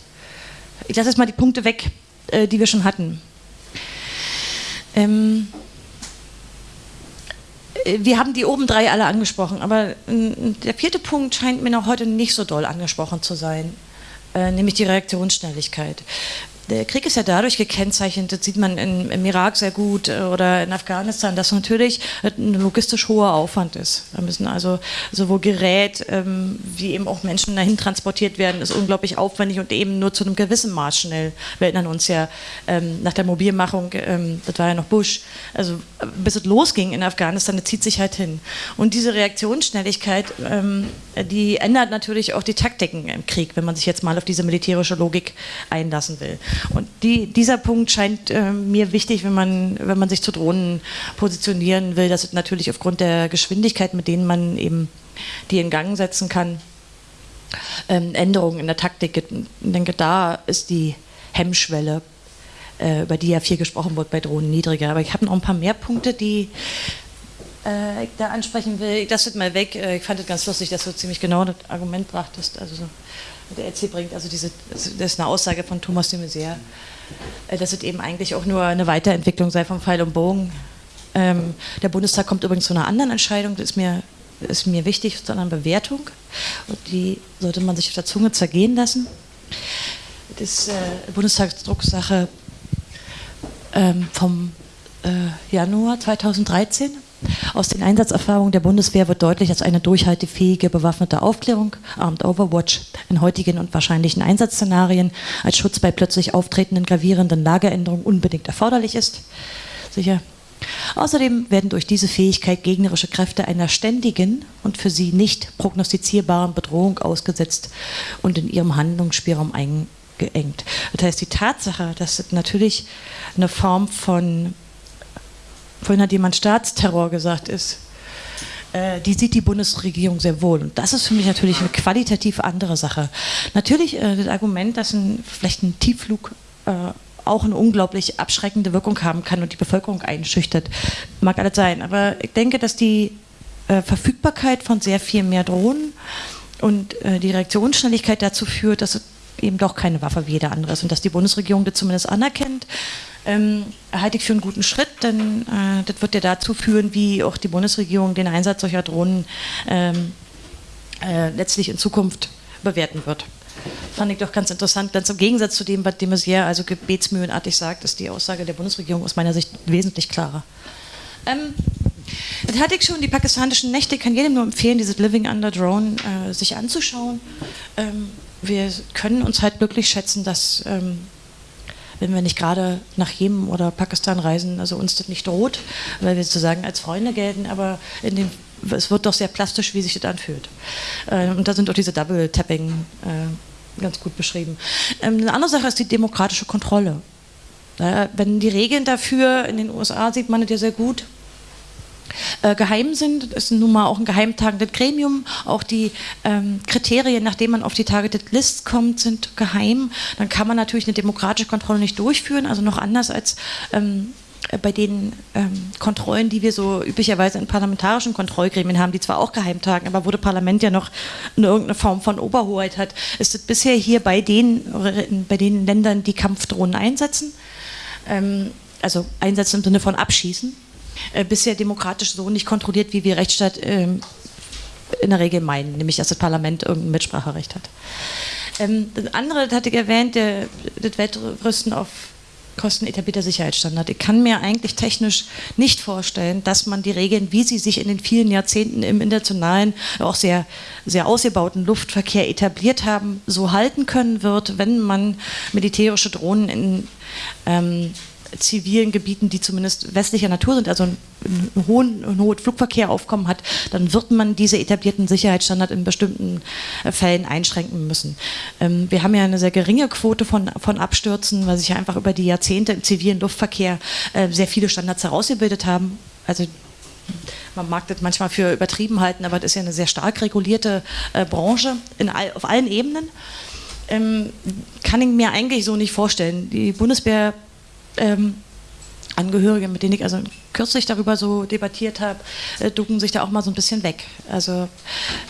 Speaker 2: ich lasse jetzt mal die Punkte weg, äh, die wir schon hatten. Ähm, äh, wir haben die oben drei alle angesprochen, aber der vierte Punkt scheint mir noch heute nicht so doll angesprochen zu sein, äh, nämlich die Reaktionsschnelligkeit der Krieg ist ja dadurch gekennzeichnet, das sieht man in, im Irak sehr gut äh, oder in Afghanistan, dass natürlich ein logistisch hoher Aufwand ist. Da müssen also sowohl Gerät ähm, wie eben auch Menschen dahin transportiert werden, ist unglaublich aufwendig und eben nur zu einem gewissen Maß schnell. Wir erinnern uns ja ähm, nach der Mobilmachung, ähm, das war ja noch Bush, also bis es losging in Afghanistan, das zieht sich halt hin. Und diese Reaktionsschnelligkeit, ähm, die ändert natürlich auch die Taktiken im Krieg, wenn man sich jetzt mal auf diese militärische Logik einlassen will. Und die, dieser Punkt scheint äh, mir wichtig, wenn man, wenn man sich zu Drohnen positionieren will, dass es natürlich aufgrund der Geschwindigkeit, mit denen man eben die in Gang setzen kann, ähm, Änderungen in der Taktik gibt. Ich denke, da ist die Hemmschwelle, äh, über die ja viel gesprochen wird bei Drohnen, niedriger. Aber ich habe noch ein paar mehr Punkte, die äh, ich da ansprechen will. Das wird mal weg. Äh, ich fand es ganz lustig, dass du ziemlich genau das Argument brachtest. Also so der EC bringt. Also diese, das ist eine Aussage von Thomas de Maizière, äh, dass es eben eigentlich auch nur eine Weiterentwicklung sei vom Pfeil und Bogen. Ähm, der Bundestag kommt übrigens zu einer anderen Entscheidung, das ist mir, ist mir wichtig, zu einer Bewertung. Und die sollte man sich auf der Zunge zergehen lassen. Das ist äh, Bundestagsdrucksache ähm, vom äh, Januar 2013. Aus den Einsatzerfahrungen der Bundeswehr wird deutlich, dass eine durchhaltefähige bewaffnete Aufklärung, Armed Overwatch, in heutigen und wahrscheinlichen Einsatzszenarien als Schutz bei plötzlich auftretenden gravierenden Lageränderungen unbedingt erforderlich ist. Sicher. Außerdem werden durch diese Fähigkeit gegnerische Kräfte einer ständigen und für sie nicht prognostizierbaren Bedrohung ausgesetzt und in ihrem Handlungsspielraum eingeengt. Das heißt, die Tatsache, dass es natürlich eine Form von vorhin hat jemand Staatsterror gesagt, ist, äh, die sieht die Bundesregierung sehr wohl. Und das ist für mich natürlich eine qualitativ andere Sache. Natürlich äh, das Argument, dass ein, vielleicht ein Tiefflug äh, auch eine unglaublich abschreckende Wirkung haben kann und die Bevölkerung einschüchtert, mag alles sein. Aber ich denke, dass die Verfügbarkeit von sehr viel mehr Drohnen und die Reaktionsschnelligkeit dazu führt, dass es eben doch keine Waffe wie jeder andere ist und dass die Bundesregierung das zumindest anerkennt. Ähm, halte ich für einen guten Schritt, denn äh, das wird ja dazu führen, wie auch die Bundesregierung den Einsatz solcher Drohnen ähm, äh, letztlich in Zukunft bewerten wird. Fand ich doch ganz interessant. Ganz im Gegensatz zu dem, was de Maizière also gebetsmühlenartig sagt, ist die Aussage der Bundesregierung aus meiner Sicht wesentlich klarer. Ähm, das hatte ich schon, die pakistanischen Nächte, ich kann jedem nur empfehlen, dieses Living Under Drone äh, sich anzuschauen. Ähm, wir können uns halt glücklich schätzen, dass, ähm, wenn wir nicht gerade nach Jemen oder Pakistan reisen, also uns das nicht droht, weil wir sozusagen als Freunde gelten, aber in dem, es wird doch sehr plastisch, wie sich das anfühlt. Äh, und da sind auch diese Double-Tapping äh, ganz gut beschrieben. Ähm, eine andere Sache ist die demokratische Kontrolle. Wenn die Regeln dafür, in den USA sieht man das ja sehr gut, äh, geheim sind. Das ist nun mal auch ein geheimtagendes Gremium. Auch die ähm, Kriterien, nachdem man auf die Targeted List kommt, sind geheim. Dann kann man natürlich eine demokratische Kontrolle nicht durchführen, also noch anders als ähm, bei den ähm, Kontrollen, die wir so üblicherweise in parlamentarischen Kontrollgremien haben, die zwar auch geheim tagen, aber wo das Parlament ja noch eine irgendeine Form von Oberhoheit hat, ist es bisher hier bei den, bei den Ländern, die Kampfdrohnen einsetzen, ähm, also einsetzen im Sinne von abschießen, äh, bisher demokratisch so nicht kontrolliert, wie wir Rechtsstaat ähm, in der Regel meinen, nämlich dass das Parlament irgendein Mitspracherecht hat. Ähm, das andere, das hatte ich erwähnt, das Wettrüsten auf Kosten etablierter Sicherheitsstandard. Ich kann mir eigentlich technisch nicht vorstellen, dass man die Regeln, wie sie sich in den vielen Jahrzehnten im internationalen, auch sehr, sehr ausgebauten Luftverkehr etabliert haben, so halten können wird, wenn man militärische Drohnen in ähm, zivilen Gebieten, die zumindest westlicher Natur sind, also einen hohen, einen hohen Flugverkehraufkommen hat, dann wird man diese etablierten Sicherheitsstandards in bestimmten äh, Fällen einschränken müssen. Ähm, wir haben ja eine sehr geringe Quote von, von Abstürzen, weil sich ja einfach über die Jahrzehnte im zivilen Luftverkehr äh, sehr viele Standards herausgebildet haben. Also man mag das manchmal für übertrieben halten, aber das ist ja eine sehr stark regulierte äh, Branche all, auf allen Ebenen. Ähm, kann ich mir eigentlich so nicht vorstellen. Die Bundeswehr ähm, Angehörige, mit denen ich also kürzlich darüber so debattiert habe, äh, ducken sich da auch mal so ein bisschen weg. Also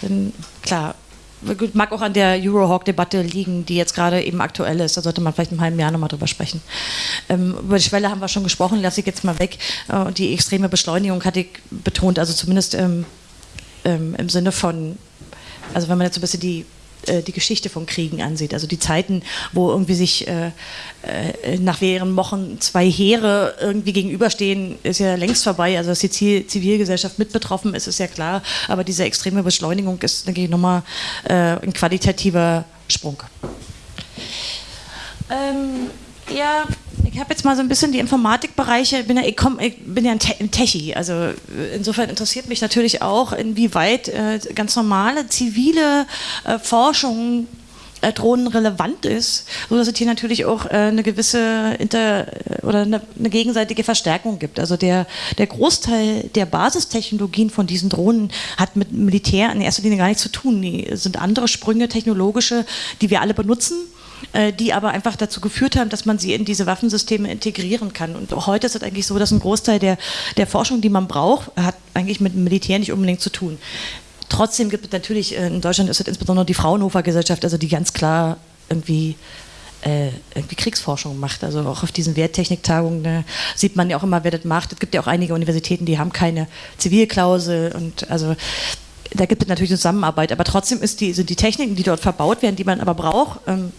Speaker 2: ähm, klar, mag auch an der Eurohawk-Debatte liegen, die jetzt gerade eben aktuell ist. Da sollte man vielleicht im halben Jahr nochmal drüber sprechen. Ähm, über die Schwelle haben wir schon gesprochen, lasse ich jetzt mal weg. Äh, die extreme Beschleunigung hatte ich betont, also zumindest ähm, ähm, im Sinne von, also wenn man jetzt so ein bisschen die äh, die Geschichte von Kriegen ansieht. Also die Zeiten, wo irgendwie sich äh, äh, nach mehreren Wochen zwei Heere irgendwie gegenüberstehen, ist ja längst vorbei. Also dass die Zivilgesellschaft mit betroffen ist, ist ja klar. Aber diese extreme Beschleunigung ist, denke ich, nochmal äh, ein qualitativer Sprung. Ähm, ja, ich habe jetzt mal so ein bisschen die Informatikbereiche, bin ja, ich, komm, ich bin ja ein, Te ein Techie, also äh, insofern interessiert mich natürlich auch, inwieweit äh, ganz normale zivile äh, Forschung äh, Drohnen relevant ist, so dass es hier natürlich auch äh, eine gewisse Inter oder eine, eine, gegenseitige Verstärkung gibt. Also der, der Großteil der Basistechnologien von diesen Drohnen hat mit Militär in erster Linie gar nichts zu tun. Die sind andere Sprünge technologische, die wir alle benutzen die aber einfach dazu geführt haben, dass man sie in diese Waffensysteme integrieren kann. Und heute ist es eigentlich so, dass ein Großteil der, der Forschung, die man braucht, hat eigentlich mit dem Militär nicht unbedingt zu tun. Trotzdem gibt es natürlich, äh, in Deutschland ist es insbesondere die Fraunhofer Gesellschaft, also die ganz klar irgendwie äh, irgendwie Kriegsforschung macht. Also auch auf diesen Werttechniktagungen ne, sieht man ja auch immer, wer das macht. Es gibt ja auch einige Universitäten, die haben keine Zivilklausel und also da gibt es natürlich Zusammenarbeit. Aber trotzdem die, sind die Techniken, die dort verbaut werden, die man aber braucht, ähm,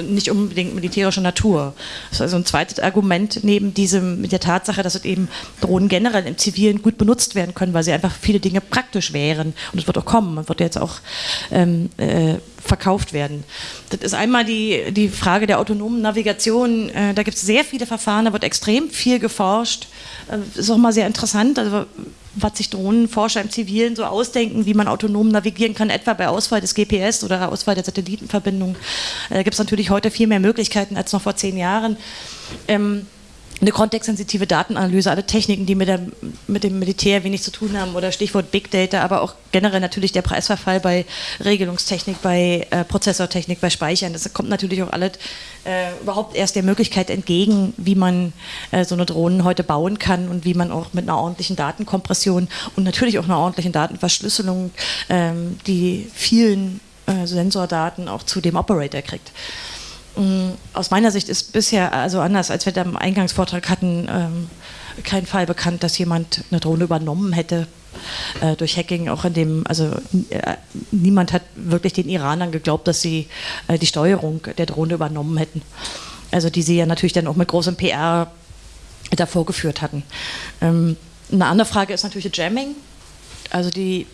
Speaker 2: nicht unbedingt militärischer Natur. Das ist also ein zweites Argument neben diesem, mit der Tatsache, dass eben Drohnen generell im Zivilen gut benutzt werden können, weil sie einfach viele Dinge praktisch wären. Und es wird auch kommen, man wird jetzt auch ähm, äh, verkauft werden. Das ist einmal die, die Frage der autonomen Navigation. Äh, da gibt es sehr viele Verfahren, da wird extrem viel geforscht. Äh, ist auch mal sehr interessant. Also was sich Drohnenforscher im Zivilen so ausdenken, wie man autonom navigieren kann, etwa bei Ausfall des GPS oder Ausfall der Satellitenverbindung. Äh, da gibt es natürlich heute viel mehr Möglichkeiten als noch vor zehn Jahren. Ähm, eine kontextsensitive Datenanalyse, alle Techniken, die mit, der, mit, dem Militär wenig zu tun haben oder Stichwort Big Data, aber auch generell natürlich der Preisverfall bei Regelungstechnik, bei äh, Prozessortechnik, bei Speichern. Das kommt natürlich auch alles äh, überhaupt erst der Möglichkeit entgegen, wie man äh, so eine Drohnen heute bauen kann und wie man auch mit einer ordentlichen Datenkompression und natürlich auch einer ordentlichen Datenverschlüsselung ähm, die vielen äh, Sensordaten auch zu dem Operator kriegt. Ähm, aus meiner Sicht ist bisher, also anders als wir da im Eingangsvortrag hatten, ähm, kein Fall bekannt, dass jemand eine Drohne übernommen hätte äh, durch Hacking. Auch in dem, also äh, niemand hat wirklich den Iranern geglaubt, dass sie äh, die Steuerung der Drohne übernommen hätten. Also die sie ja natürlich dann auch mit großem PR davor geführt hatten. Ähm, eine andere Frage ist natürlich Jamming, also die,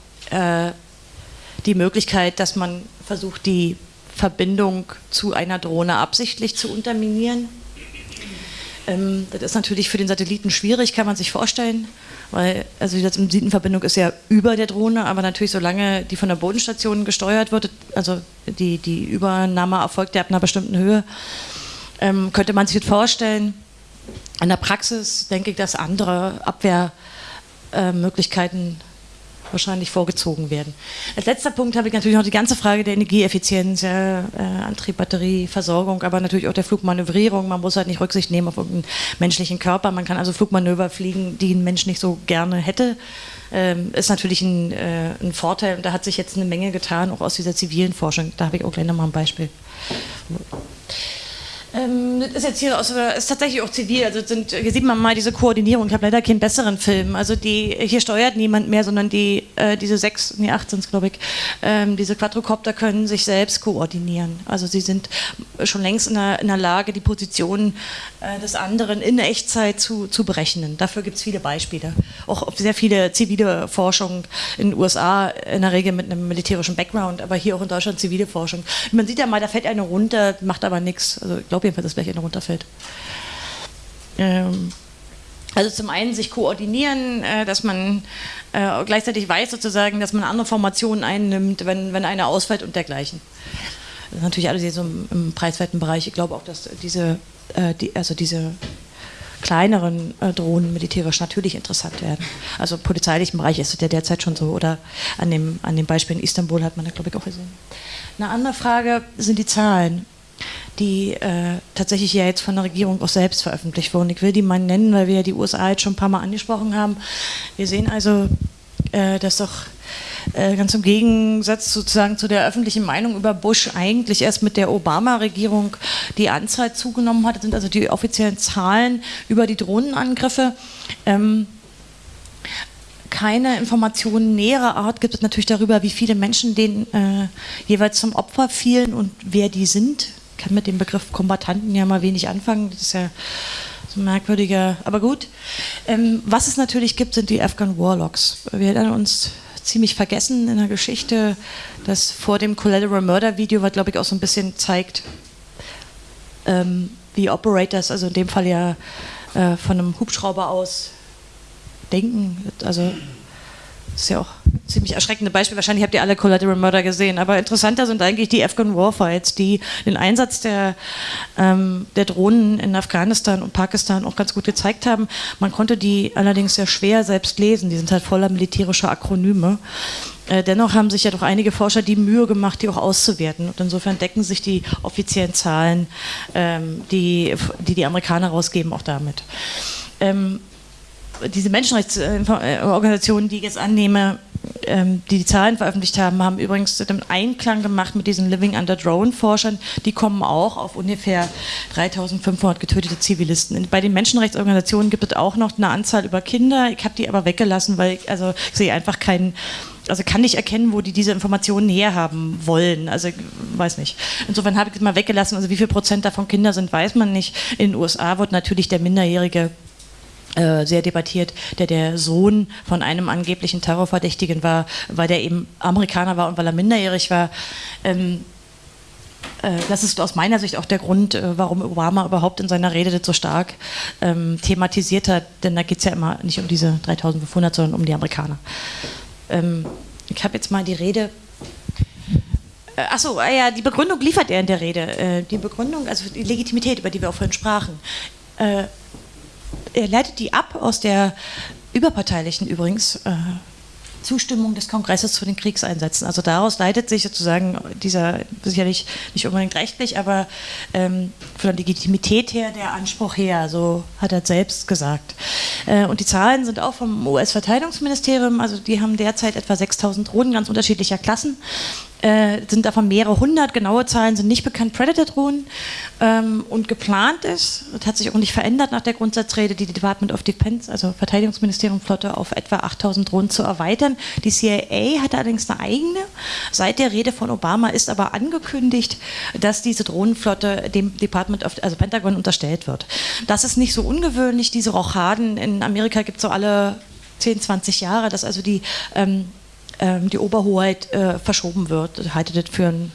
Speaker 2: die Möglichkeit, dass man versucht, die Verbindung zu einer Drohne absichtlich zu unterminieren. Ähm, das ist natürlich für den Satelliten schwierig, kann man sich vorstellen, weil also die Satellitenverbindung ist ja über der Drohne, aber natürlich solange die von der Bodenstation gesteuert wird, also die, die Übernahme erfolgt ja ab einer bestimmten Höhe, ähm, könnte man sich das vorstellen. In der Praxis denke ich, dass andere Abwehrmöglichkeiten wahrscheinlich vorgezogen werden. Als letzter Punkt habe ich natürlich noch die ganze Frage der Energieeffizienz, äh, Antrieb, Batterie, Versorgung, aber natürlich auch der Flugmanövrierung. Man muss halt nicht Rücksicht nehmen auf irgendeinen menschlichen Körper. Man kann also Flugmanöver fliegen, die ein Mensch nicht so gerne hätte. Ähm, ist natürlich ein, äh, ein Vorteil und da hat sich jetzt eine Menge getan, auch aus dieser zivilen Forschung. Da habe ich auch gleich nochmal ein Beispiel. Ähm, das ist jetzt hier aus, ist tatsächlich auch zivil. Also sind, hier sieht man mal diese Koordinierung. Ich habe leider keinen besseren Film. Also die, hier steuert niemand mehr, sondern die, äh, diese sechs, nee, acht sind es, glaube ich, ähm, diese Quadrocopter können sich selbst koordinieren. Also sie sind schon längst in der, in der Lage, die Position äh, des anderen in Echtzeit zu, zu berechnen. Dafür gibt es viele Beispiele. Auch sehr viele zivile Forschung in den USA, in der Regel mit einem militärischen Background, aber hier auch in Deutschland zivile Forschung. Man sieht ja mal, da fällt eine runter, macht aber nichts. Also ich glaube jedenfalls, dass gleich eine runterfällt. Ähm, also zum einen sich koordinieren, äh, dass man äh, gleichzeitig weiß sozusagen, dass man andere Formationen einnimmt, wenn, wenn eine ausfällt und dergleichen. Das ist natürlich alles so im, im preiswerten Bereich. Ich glaube auch, dass diese, äh, die, also diese kleineren äh, Drohnen militärisch natürlich interessant werden. Also im polizeilichen Bereich ist es ja derzeit schon so. Oder an dem, an dem Beispiel in Istanbul hat man das, glaube ich, auch gesehen. Eine andere Frage sind die Zahlen die äh, tatsächlich ja jetzt von der Regierung auch selbst veröffentlicht wurden. Ich will die mal nennen, weil wir ja die USA jetzt schon ein paar Mal angesprochen haben. Wir sehen also, äh, dass doch äh, ganz im Gegensatz sozusagen zu der öffentlichen Meinung über Bush eigentlich erst mit der Obama-Regierung die Anzahl zugenommen hat. Das sind also die offiziellen Zahlen über die Drohnenangriffe. Ähm, keine Informationen näherer Art gibt es natürlich darüber, wie viele Menschen denen äh, jeweils zum Opfer fielen und wer die sind kann mit dem Begriff Kombatanten ja mal wenig anfangen. Das ist ja so merkwürdiger, aber gut. Ähm, was es natürlich gibt, sind die Afghan Warlocks. Wir erinnern uns ziemlich vergessen in der Geschichte, dass vor dem Collateral Murder Video, was glaube ich auch so ein bisschen zeigt, ähm, wie Operators, also in dem Fall ja äh, von einem Hubschrauber aus denken. Also das ist ja auch ziemlich erschreckende Beispiel. Wahrscheinlich habt ihr alle Collateral Murder gesehen. Aber interessanter sind eigentlich die Afghan Warfights, die den Einsatz der, ähm, der Drohnen in Afghanistan und Pakistan auch ganz gut gezeigt haben. Man konnte die allerdings sehr schwer selbst lesen. Die sind halt voller militärischer Akronyme. Äh, dennoch haben sich ja doch einige Forscher die Mühe gemacht, die auch auszuwerten. Und insofern decken sich die offiziellen Zahlen, ähm, die, die die Amerikaner rausgeben, auch damit. Ähm, diese Menschenrechtsorganisationen, die ich jetzt annehme, die die Zahlen veröffentlicht haben, haben übrigens einen Einklang gemacht mit diesen Living Under Drone-Forschern. Die kommen auch auf ungefähr 3500 getötete Zivilisten. Bei den Menschenrechtsorganisationen gibt es auch noch eine Anzahl über Kinder. Ich habe die aber weggelassen, weil ich, also, ich sehe einfach keinen also kann nicht erkennen, wo die diese Informationen herhaben wollen. Also weiß nicht. Insofern habe ich es mal weggelassen. Also wie viel Prozent davon Kinder sind, weiß man nicht. In den USA wird natürlich der Minderjährige äh, sehr debattiert, der der Sohn von einem angeblichen Terrorverdächtigen war, weil der eben Amerikaner war und weil er minderjährig war. Ähm, äh, das ist aus meiner Sicht auch der Grund, äh, warum Obama überhaupt in seiner Rede das so stark ähm, thematisiert hat, denn da geht es ja immer nicht um diese 3500, sondern um die Amerikaner. Ähm, ich habe jetzt mal die Rede Achso, ah ja, die Begründung liefert er in der Rede. Die Begründung, also die Legitimität, über die wir auch vorhin sprachen er leitet die ab aus der überparteilichen übrigens äh, Zustimmung des Kongresses zu den Kriegseinsätzen. Also daraus leitet sich sozusagen dieser, sicherlich nicht unbedingt rechtlich, aber ähm, von der Legitimität her der Anspruch her, so hat er selbst gesagt. Äh, und die Zahlen sind auch vom US-Verteidigungsministerium, also die haben derzeit etwa 6000 Drohnen ganz unterschiedlicher Klassen äh, sind davon mehrere hundert, genaue Zahlen sind nicht bekannt, Predator-Drohnen. Ähm, und geplant ist, das hat sich auch nicht verändert nach der Grundsatzrede, die Department of Defense, also Verteidigungsministerium Flotte, auf etwa 8000 Drohnen zu erweitern. Die CIA hat allerdings eine eigene. Seit der Rede von Obama ist aber angekündigt, dass diese Drohnenflotte dem Department of, also Pentagon unterstellt wird. Das ist nicht so ungewöhnlich. Diese Rochaden in Amerika gibt es so alle 10, 20 Jahre, dass also die ähm, ähm, die Oberhoheit äh, verschoben wird. Ich halte das für ein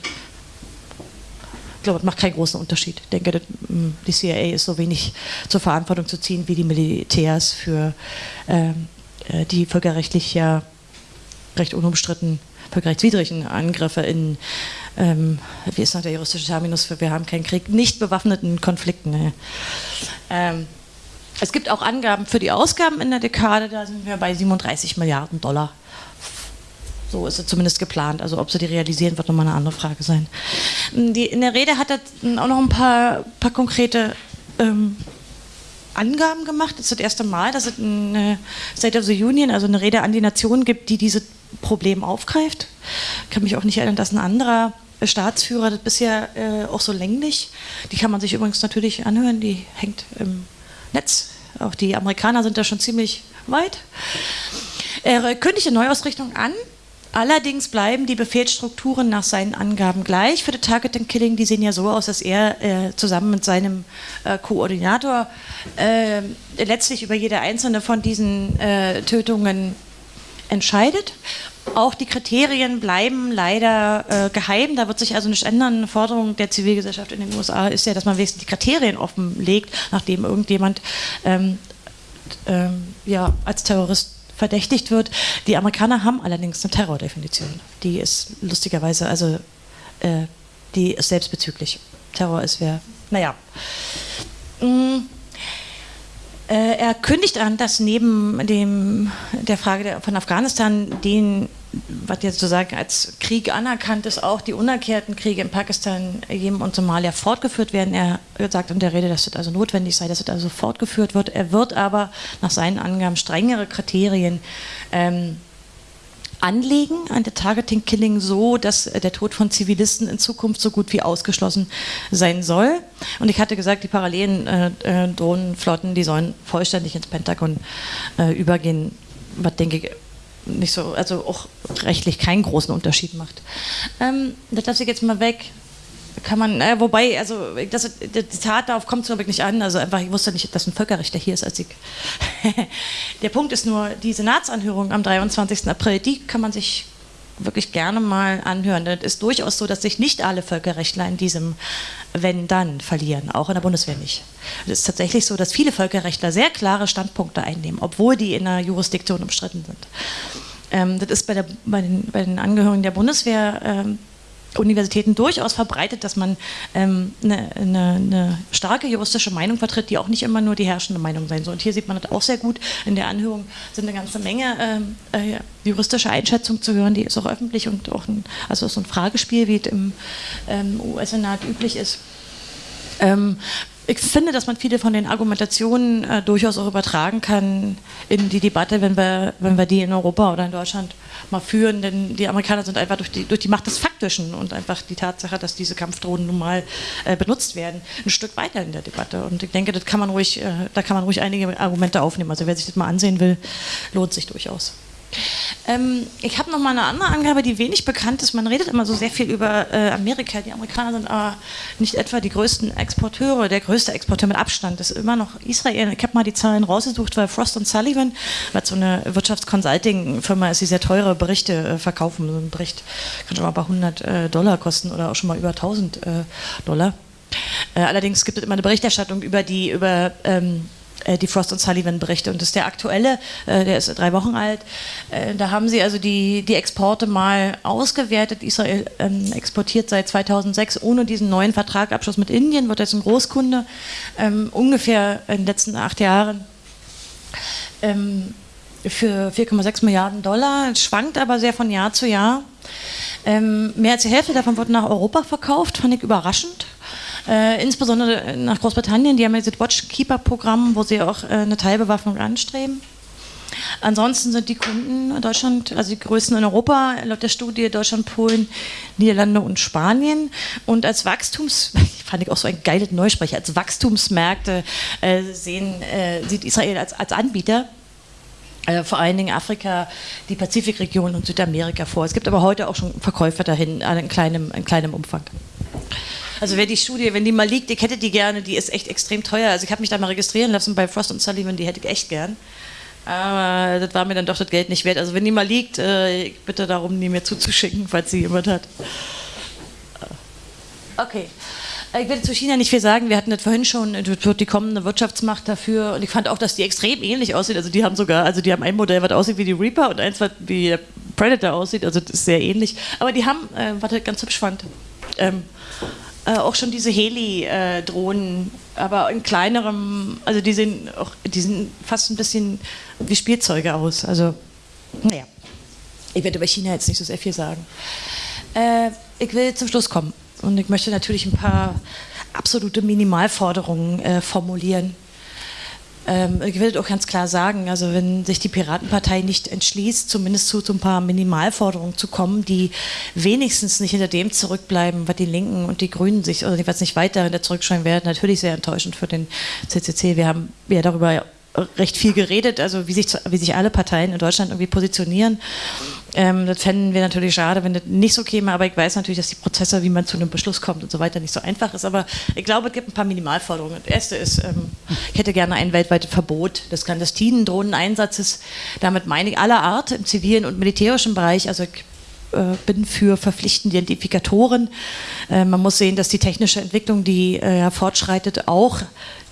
Speaker 2: ich glaube, das macht keinen großen Unterschied. Ich denke, das, mm, die CIA ist so wenig zur Verantwortung zu ziehen wie die Militärs für ähm, äh, die völkerrechtlich ja recht unumstritten völkerrechtswidrigen Angriffe in, ähm, wie ist noch der juristische Terminus für wir haben keinen Krieg, nicht bewaffneten Konflikten. Ne? Ähm, es gibt auch Angaben für die Ausgaben in der Dekade, da sind wir bei 37 Milliarden Dollar so ist es zumindest geplant. Also ob sie die realisieren, wird nochmal eine andere Frage sein. Die, in der Rede hat er auch noch ein paar, paar konkrete ähm, Angaben gemacht. Das ist das erste Mal, dass es eine State of the Union, also eine Rede an die Nation gibt, die dieses Problem aufgreift. Ich kann mich auch nicht erinnern, dass ein anderer Staatsführer das bisher äh, auch so länglich. Die kann man sich übrigens natürlich anhören, die hängt im Netz. Auch die Amerikaner sind da schon ziemlich weit. Er kündigt eine Neuausrichtung an, Allerdings bleiben die Befehlsstrukturen nach seinen Angaben gleich für das Targeting Killing. Die sehen ja so aus, dass er äh, zusammen mit seinem äh, Koordinator äh, letztlich über jede einzelne von diesen äh, Tötungen entscheidet. Auch die Kriterien bleiben leider äh, geheim. Da wird sich also nicht ändern. Eine Forderung der Zivilgesellschaft in den USA ist ja, dass man wenigstens die Kriterien offenlegt, nachdem irgendjemand ähm, ähm, ja, als Terrorist verdächtigt wird. Die Amerikaner haben allerdings eine Terrordefinition. Die ist lustigerweise, also äh, die ist selbstbezüglich. Terror ist wer, naja. Mm, äh, er kündigt an, dass neben dem, der Frage von Afghanistan den was jetzt sozusagen als Krieg anerkannt ist, auch die unerklärten Kriege in Pakistan, Jemen und Somalia fortgeführt werden. Er sagt in der Rede, dass es also notwendig sei, dass es also fortgeführt wird. Er wird aber nach seinen Angaben strengere Kriterien ähm, anlegen an der Targeting Killing so, dass der Tod von Zivilisten in Zukunft so gut wie ausgeschlossen sein soll. Und ich hatte gesagt, die parallelen äh, äh, Drohnenflotten, die sollen vollständig ins Pentagon äh, übergehen, was denke ich nicht so, also auch rechtlich keinen großen Unterschied macht. Ähm, das lasse ich jetzt mal weg. Kann man, äh, wobei, also das, das Zitat darauf kommt es wirklich nicht an. Also einfach, ich wusste nicht, dass ein Völkerrechter hier ist als ich. Der Punkt ist nur, die Senatsanhörung am 23. April, die kann man sich wirklich gerne mal anhören. Es ist durchaus so, dass sich nicht alle Völkerrechtler in diesem Wenn-Dann verlieren, auch in der Bundeswehr nicht. Es ist tatsächlich so, dass viele Völkerrechtler sehr klare Standpunkte einnehmen, obwohl die in der Jurisdiktion umstritten sind. Ähm, das ist bei, der, bei, den, bei, den, Angehörigen der Bundeswehr ähm, Universitäten durchaus verbreitet, dass man ähm, eine, eine, eine, starke juristische Meinung vertritt, die auch nicht immer nur die herrschende Meinung sein soll. Und hier sieht man das auch sehr gut. In der Anhörung sind eine ganze Menge ähm, äh, juristische Einschätzungen zu hören, die ist auch öffentlich und auch ein, also so ein Fragespiel, wie es im ähm, US-Senat üblich ist. Ähm, ich finde, dass man viele von den Argumentationen äh, durchaus auch übertragen kann in die Debatte, wenn wir, wenn wir die in Europa oder in Deutschland mal führen. Denn die Amerikaner sind einfach durch die, durch die Macht des Faktischen und einfach die Tatsache, dass diese Kampfdrohnen nun mal äh, benutzt werden, ein Stück weiter in der Debatte. Und ich denke, das kann man ruhig, äh, da kann man ruhig einige Argumente aufnehmen. Also wer sich das mal ansehen will, lohnt sich durchaus. Ähm, ich habe noch mal eine andere Angabe, die wenig bekannt ist. Man redet immer so sehr viel über äh, Amerika. Die Amerikaner sind aber nicht etwa die größten Exporteure. Der größte Exporteur mit Abstand ist immer noch Israel. Ich habe mal die Zahlen rausgesucht, weil Frost und Sullivan, was so eine Wirtschaftsconsulting-Firma ist, die sehr teure Berichte äh, verkaufen. So ein Bericht kann schon mal ein paar hundert äh, Dollar kosten oder auch schon mal über 1000 äh, Dollar. Äh, allerdings gibt es immer eine Berichterstattung über die über ähm, äh, die Frost und Sullivan Berichte. Und das ist der aktuelle, äh, der ist drei Wochen alt. Äh, da haben sie also die, die Exporte mal ausgewertet. Israel ähm, exportiert seit 2006 ohne diesen neuen Vertragabschluss mit Indien, wird jetzt ein Großkunde, ähm, ungefähr in den letzten acht Jahren. Ähm, für 4,6 Milliarden Dollar, es schwankt aber sehr von Jahr zu Jahr. mehr als die Hälfte davon wird nach Europa verkauft, fand ich überraschend. Äh, insbesondere nach Großbritannien, die haben ja dieses Watchkeeper-Programm, wo sie auch äh, eine Teilbewaffnung anstreben. Ansonsten sind die Kunden in Deutschland, also die größten in Europa, laut der Studie Deutschland, Polen, Niederlande und Spanien. Und als Wachstums, fand ich auch so ein geiles Neusprecher, als Wachstumsmärkte äh, sehen, äh, sieht Israel als, als Anbieter. Äh, vor allen Dingen Afrika, die Pazifikregion und Südamerika vor. Es gibt aber heute auch schon Verkäufer dahin, in kleinem, in kleinem Umfang. Also wer die Studie, wenn die mal liegt, ich hätte die gerne, die ist echt extrem teuer. Also ich habe mich da mal registrieren lassen bei Frost und Sullivan, die hätte ich echt gern. Aber das war mir dann doch das Geld nicht wert. Also wenn die mal liegt, äh, ich bitte darum, die mir zuzuschicken, falls sie jemand hat. Okay. Ich werde zu China nicht viel sagen. Wir hatten das vorhin schon. Das wird die kommende Wirtschaftsmacht dafür. Und ich fand auch, dass die extrem ähnlich aussieht. Also die haben sogar, also die haben ein Modell, was aussieht wie die Reaper und eins, was wie der Predator aussieht. Also das ist sehr ähnlich. Aber die haben, äh, was ich ganz hübsch fand, ähm, äh, auch schon diese Heli-Drohnen, aber in kleinerem, also die sehen, auch, die sehen fast ein bisschen wie Spielzeuge aus. Also, naja, ich werde über China jetzt nicht so sehr viel sagen. Äh, ich will zum Schluss kommen und ich möchte natürlich ein paar absolute Minimalforderungen äh, formulieren. Ähm, ich will auch ganz klar sagen, also wenn sich die Piratenpartei nicht entschließt, zumindest zu, zu ein paar Minimalforderungen zu kommen, die wenigstens nicht hinter dem zurückbleiben, was die Linken und die Grünen sich, oder was nicht weiter hinter zurückschreiben werden, natürlich sehr enttäuschend für den CCC. Wir haben ja darüber recht viel geredet, also wie sich, wie sich alle Parteien in Deutschland irgendwie positionieren. Ähm, das fänden wir natürlich schade, wenn das nicht so käme, aber ich weiß natürlich, dass die Prozesse, wie man zu einem Beschluss kommt und so weiter, nicht so einfach ist. Aber ich glaube, es gibt ein paar Minimalforderungen. Das erste ist, ähm, ich hätte gerne ein weltweites Verbot des clandestinen Drohneneinsatzes. Damit meine ich aller Art im zivilen und militärischen Bereich. Also ich äh, bin für verpflichtende Identifikatoren. Äh, man muss sehen, dass die technische Entwicklung, die äh, fortschreitet, auch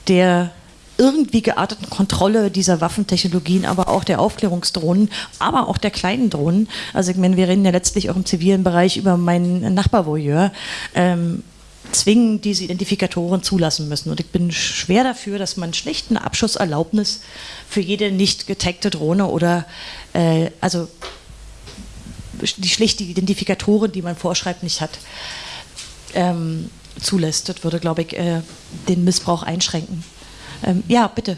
Speaker 2: der irgendwie gearteten Kontrolle dieser Waffentechnologien, aber auch der Aufklärungsdrohnen, aber auch der kleinen Drohnen. Also ich meine, wir reden ja letztlich auch im zivilen Bereich über meinen Nachbarvoyeur. Ähm, zwingen diese Identifikatoren zulassen müssen. Und ich bin schwer dafür, dass man schlicht eine Abschusserlaubnis für jede nicht getagte Drohne oder äh, also die schlichte Identifikatoren, die man vorschreibt, nicht hat, ähm, zulässt. Das würde, glaube ich, äh, den Missbrauch einschränken. Ähm, ja, bitte.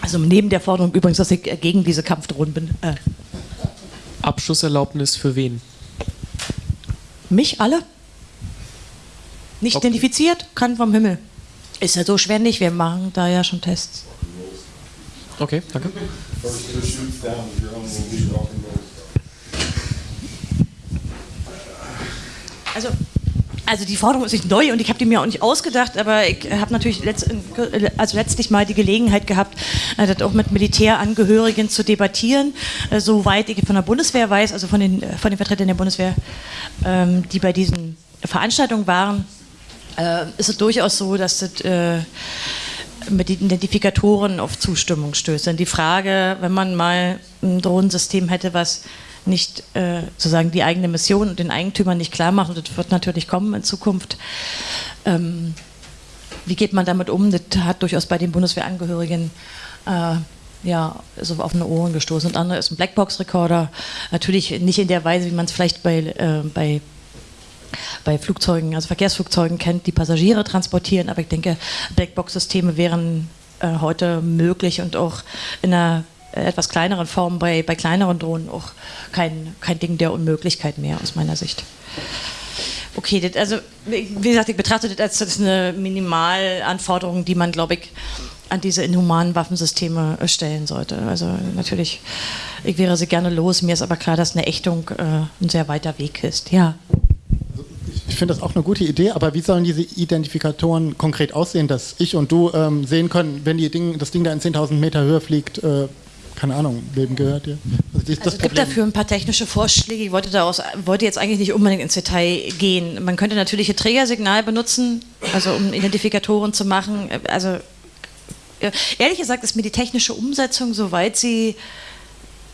Speaker 2: Also neben der Forderung übrigens, dass ich gegen diese Kampfdrohnen bin. Äh.
Speaker 5: Abschusserlaubnis für wen?
Speaker 2: Mich alle? Nicht okay. identifiziert, kann vom Himmel. Ist ja so schwer nicht, wir machen da ja schon Tests.
Speaker 5: Okay, danke.
Speaker 2: Also, also die Forderung ist nicht neu und ich habe die mir auch nicht ausgedacht, aber ich habe natürlich letzt, also letztlich mal die Gelegenheit gehabt, äh, das auch mit Militärangehörigen zu debattieren, äh, soweit ich von der Bundeswehr weiß, also von den, von den Vertretern der Bundeswehr, ähm, die bei diesen Veranstaltungen waren, äh, ist es durchaus so, dass das mit den Identifikatoren auf Zustimmung stößt. Denn die Frage, wenn man mal ein Drohnensystem hätte, was nicht äh, sozusagen die eigene Mission und den Eigentümern nicht klar macht. Und das wird natürlich kommen in Zukunft. Ähm, wie geht man damit um? Das hat durchaus bei den Bundeswehrangehörigen äh, ja, so auf eine Ohren gestoßen. Und andere ist ein Blackbox-Recorder. Natürlich nicht in der Weise, wie man es vielleicht bei, äh, bei bei Flugzeugen, also Verkehrsflugzeugen kennt, die Passagiere transportieren, aber ich denke, Blackbox-Systeme wären äh, heute möglich und auch in einer etwas kleineren Formen bei, bei kleineren Drohnen auch kein, kein Ding der Unmöglichkeit mehr aus meiner Sicht. Okay, das, also wie gesagt, ich betrachte das als das eine Minimalanforderung, die man, glaube ich, an diese inhumanen Waffensysteme stellen sollte. Also natürlich, ich wäre sie gerne los. Mir ist aber klar, dass eine Ächtung äh, ein sehr weiter Weg ist. Ja.
Speaker 6: Ich finde das auch eine gute Idee, aber wie sollen diese Identifikatoren konkret aussehen, dass ich und du ähm, sehen können, wenn Ding, das Ding da in 10.000 Meter Höhe fliegt, äh, keine Ahnung, wem gehört ihr?
Speaker 2: Also also es gibt dafür ein paar technische Vorschläge. Ich wollte, daraus, wollte jetzt eigentlich nicht unbedingt ins Detail gehen. Man könnte natürlich ein Trägersignal benutzen, also um Identifikatoren zu machen. Also ehrlich gesagt ist mir die technische Umsetzung, soweit sie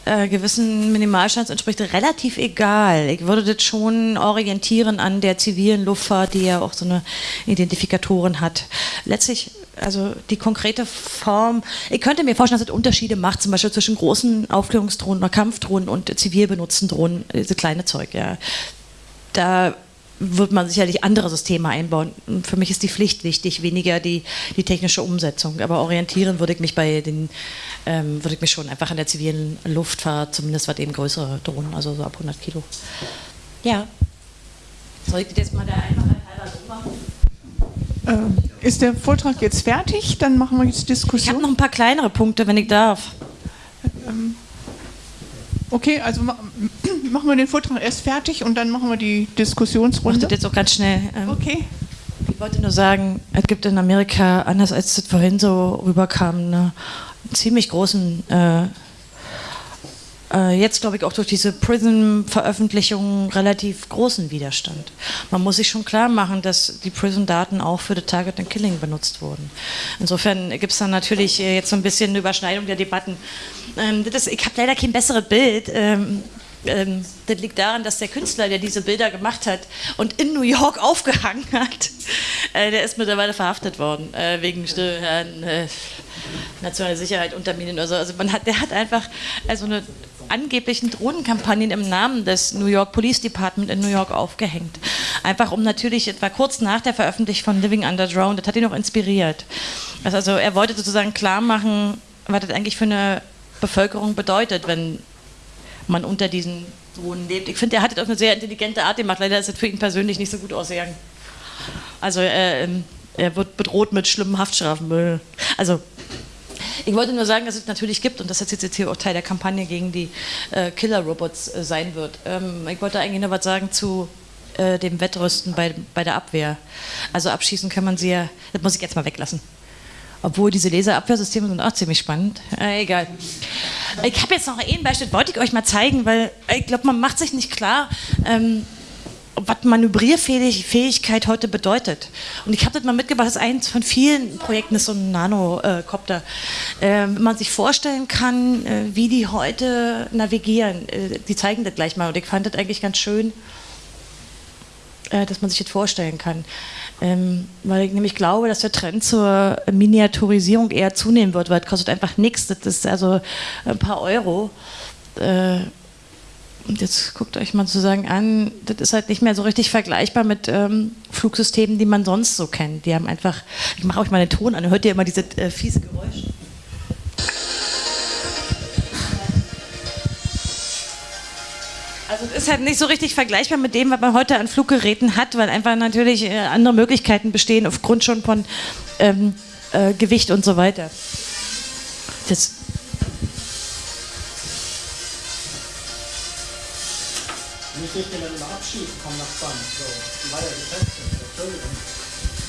Speaker 2: äh, gewissen Minimalstands entspricht, relativ egal. Ich würde das schon orientieren an der zivilen Luftfahrt, die ja auch so eine Identifikatoren hat. Letztlich also die konkrete Form, ich könnte mir vorstellen, dass es Unterschiede macht, zum Beispiel zwischen großen Aufklärungsdrohnen oder Kampfdrohnen und zivil benutzten Drohnen, diese kleine Zeug, ja. Da wird man sicherlich andere Systeme einbauen. Für mich ist die Pflicht wichtig, weniger die, die technische Umsetzung. Aber orientieren würde ich mich bei den, ähm, würde ich mich schon einfach an der zivilen Luftfahrt, zumindest was eben größere Drohnen, also so ab 100 Kilo. Ja. Soll ich das jetzt mal der Einfachheit halber so machen?
Speaker 7: Äh, ist der Vortrag jetzt fertig? Dann machen wir jetzt
Speaker 2: Ich habe
Speaker 7: Diskussion.
Speaker 2: noch ein paar kleinere Punkte, wenn ich darf.
Speaker 7: Okay, also ma machen wir den Vortrag erst fertig und dann machen wir die Diskussionsrunde.
Speaker 2: das jetzt auch ganz schnell. Ähm,
Speaker 7: Okay.
Speaker 2: Ich wollte nur sagen, es gibt in Amerika, anders als das vorhin so rüberkam, eine ziemlich großen, äh, äh, jetzt glaube ich auch durch diese Prism-Veröffentlichung relativ großen Widerstand. Man muss sich schon klar machen, dass die Prism-Daten auch für das Target and Killing benutzt wurden. Insofern gibt es dann natürlich äh, jetzt so ein bisschen eine Überschneidung der Debatten. Ähm, ist, ich habe leider kein besseres Bild. Ähm, ähm, das liegt daran, dass der Künstler, der diese Bilder gemacht hat und in New York aufgehangen hat, äh, der ist mittlerweile verhaftet worden äh, wegen äh, äh, nationale Sicherheit unterminen oder so. Also man hat, der hat einfach also eine angeblichen Drohnenkampagnen im Namen des New York Police Department in New York aufgehängt. Einfach um natürlich etwa kurz nach der Veröffentlichung von Living Under Drone, das hat ihn auch inspiriert. Also, er wollte sozusagen klar machen, was das eigentlich für eine Bevölkerung bedeutet, wenn man unter diesen Drohnen lebt. Ich finde, er hat das auf eine sehr intelligente Art gemacht. Leider ist es für ihn persönlich nicht so gut ausgegangen. Also äh, er wird bedroht mit schlimmen Haftstrafen. Also ich wollte nur sagen, dass es natürlich gibt und dass das jetzt hier auch Teil der Kampagne gegen die äh, Killer-Robots äh, sein wird. Ähm, ich wollte eigentlich noch was sagen zu äh, dem Wettrüsten bei, bei der Abwehr. Also abschießen kann man sie ja, das muss ich jetzt mal weglassen. Obwohl diese Laserabwehrsysteme sind auch ziemlich spannend. Äh, egal. Ich habe jetzt noch ein Beispiel, wollte ich euch mal zeigen, weil ich glaube, man macht sich nicht klar, ähm, was Manövrierfähigkeit heute bedeutet. Und ich habe das mal mitgebracht, das ist eins von vielen Projekten, ist so ein Nanocopter. Äh, wenn man sich vorstellen kann, äh, wie die heute navigieren, äh, die zeigen das gleich mal. Und ich fand das eigentlich ganz schön, äh, dass man sich das vorstellen kann. Ähm, weil ich nämlich glaube, dass der Trend zur Miniaturisierung eher zunehmen wird, weil es kostet einfach nichts. Das ist also ein paar Euro. Und jetzt guckt euch mal sozusagen an, das ist halt nicht mehr so richtig vergleichbar mit ähm, Flugsystemen, die man sonst so kennt. Die haben einfach, ich mache euch mal den Ton an, hört ihr immer diese äh, fiese Geräusche? Also es ist halt nicht so richtig vergleichbar mit dem, was man heute an Fluggeräten hat, weil einfach natürlich äh, andere Möglichkeiten bestehen aufgrund schon von ähm, äh, Gewicht und so weiter. Das,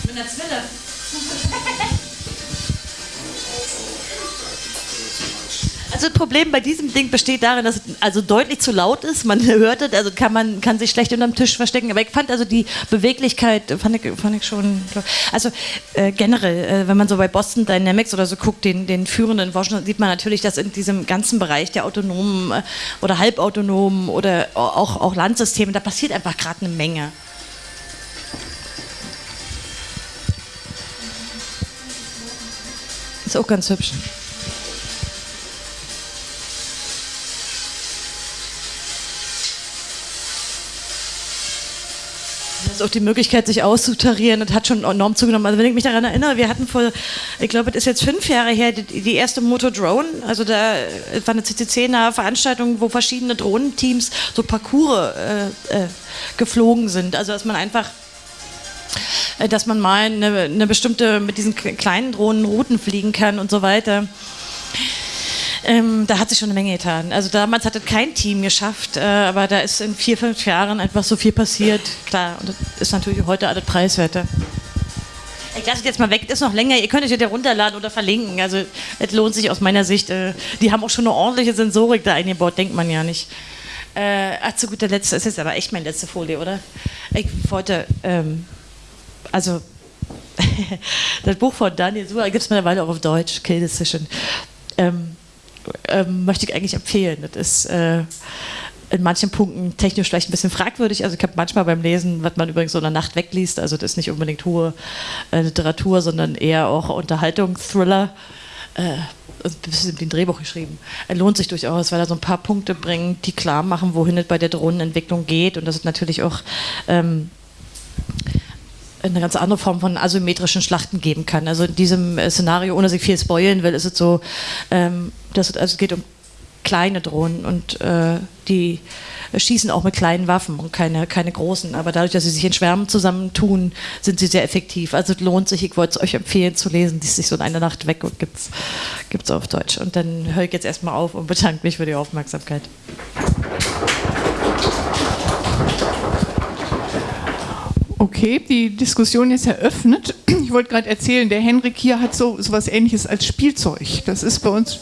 Speaker 2: mit einer Zwille. Also das Problem bei diesem Ding besteht darin, dass es also deutlich zu laut ist. Man hört es, also kann man kann sich schlecht unterm Tisch verstecken. Aber ich fand also die Beweglichkeit fand ich, fand ich schon. Also äh, generell, äh, wenn man so bei Boston Dynamics oder so guckt, den, den führenden Forschern, sieht man natürlich, dass in diesem ganzen Bereich der autonomen äh, oder halbautonomen oder auch, auch Landsysteme, da passiert einfach gerade eine Menge. Ist auch ganz hübsch. Ist auch die Möglichkeit, sich auszutarieren, das hat schon enorm zugenommen. Also wenn ich mich daran erinnere, wir hatten vor, ich glaube, das ist jetzt fünf Jahre her, die, die erste Moto Drone. Also da war eine CCC-nahe Veranstaltung, wo verschiedene Drohnenteams so Parcours äh, äh, geflogen sind. Also dass man einfach äh, dass man mal eine, eine bestimmte, mit diesen kleinen Drohnen Routen fliegen kann und so weiter. Ähm, da hat sich schon eine Menge getan. Also damals hat es kein Team geschafft, äh, aber da ist in vier, fünf Jahren einfach so viel passiert. Klar, und das ist natürlich heute alles preiswerter. Ich lasse es jetzt mal weg, ist noch länger. Ihr könnt es ja runterladen oder verlinken. Also es lohnt sich aus meiner Sicht. Äh, die haben auch schon eine ordentliche Sensorik da eingebaut, denkt man ja nicht. Äh, ach, zu guter Letzt, das ist jetzt aber echt meine letzte Folie, oder? Ich wollte, ähm, also das Buch von Daniel Suhr gibt es mittlerweile auch auf Deutsch, Kill Decision. Ähm, ähm, möchte ich eigentlich empfehlen. Das ist äh, in manchen Punkten technisch vielleicht ein bisschen fragwürdig. Also ich habe manchmal beim Lesen, was man übrigens so in der Nacht wegliest, also das ist nicht unbedingt hohe äh, Literatur, sondern eher auch Unterhaltung, Thriller. Äh, ein bisschen wie ein Drehbuch geschrieben. Er lohnt sich durchaus, weil er so ein paar Punkte bringt, die klar machen, wohin es bei der Drohnenentwicklung geht und das ist natürlich auch ähm, eine ganz andere Form von asymmetrischen Schlachten geben kann. Also in diesem äh, Szenario, ohne sich viel spoilen will, ist es so, ähm, dass es, also geht um kleine Drohnen und äh, die schießen auch mit kleinen Waffen und keine, keine großen. Aber dadurch, dass sie sich in Schwärmen zusammentun, sind sie sehr effektiv. Also es lohnt sich, ich wollte es euch empfehlen zu lesen, die ist sich so in einer Nacht weg und gibt es auf Deutsch. Und dann höre ich jetzt erstmal auf und bedanke mich für die Aufmerksamkeit.
Speaker 7: Okay, die Diskussion ist eröffnet. Ich wollte gerade erzählen, der Henrik hier hat so etwas ähnliches als Spielzeug. Das ist bei uns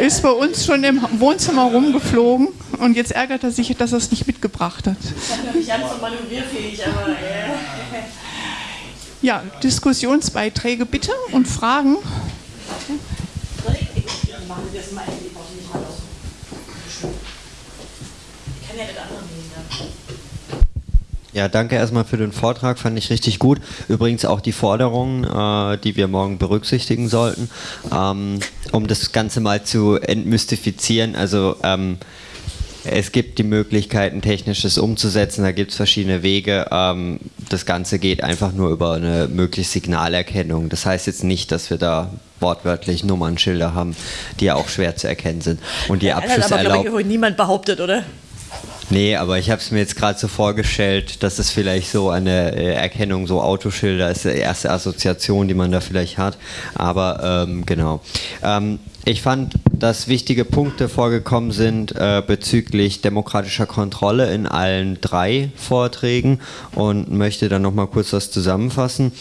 Speaker 7: ist bei uns schon im Wohnzimmer rumgeflogen und jetzt ärgert er sich, dass er es nicht mitgebracht hat. Ich habe so manövrierfähig, aber. Ja, Diskussionsbeiträge bitte und Fragen. Ich
Speaker 8: kann ja das andere nehmen. Ja, danke erstmal für den Vortrag, fand ich richtig gut. Übrigens auch die Forderungen, äh, die wir morgen berücksichtigen sollten, ähm, um das Ganze mal zu entmystifizieren. Also ähm, es gibt die Möglichkeiten, technisches umzusetzen, da gibt es verschiedene Wege. Ähm, das Ganze geht einfach nur über eine mögliche Signalerkennung. Das heißt jetzt nicht, dass wir da wortwörtlich Nummernschilder haben, die ja auch schwer zu erkennen sind. Und die Abschüsse
Speaker 2: erlauben. Das hat aber, niemand behauptet, oder?
Speaker 8: Nee, aber ich habe es mir jetzt gerade so vorgestellt, dass es vielleicht so eine äh, Erkennung, so Autoschilder ist die erste Assoziation, die man da vielleicht hat. Aber ähm, genau. Ähm, ich fand, dass wichtige Punkte vorgekommen sind äh, bezüglich demokratischer Kontrolle in allen drei Vorträgen und möchte dann nochmal kurz das zusammenfassen.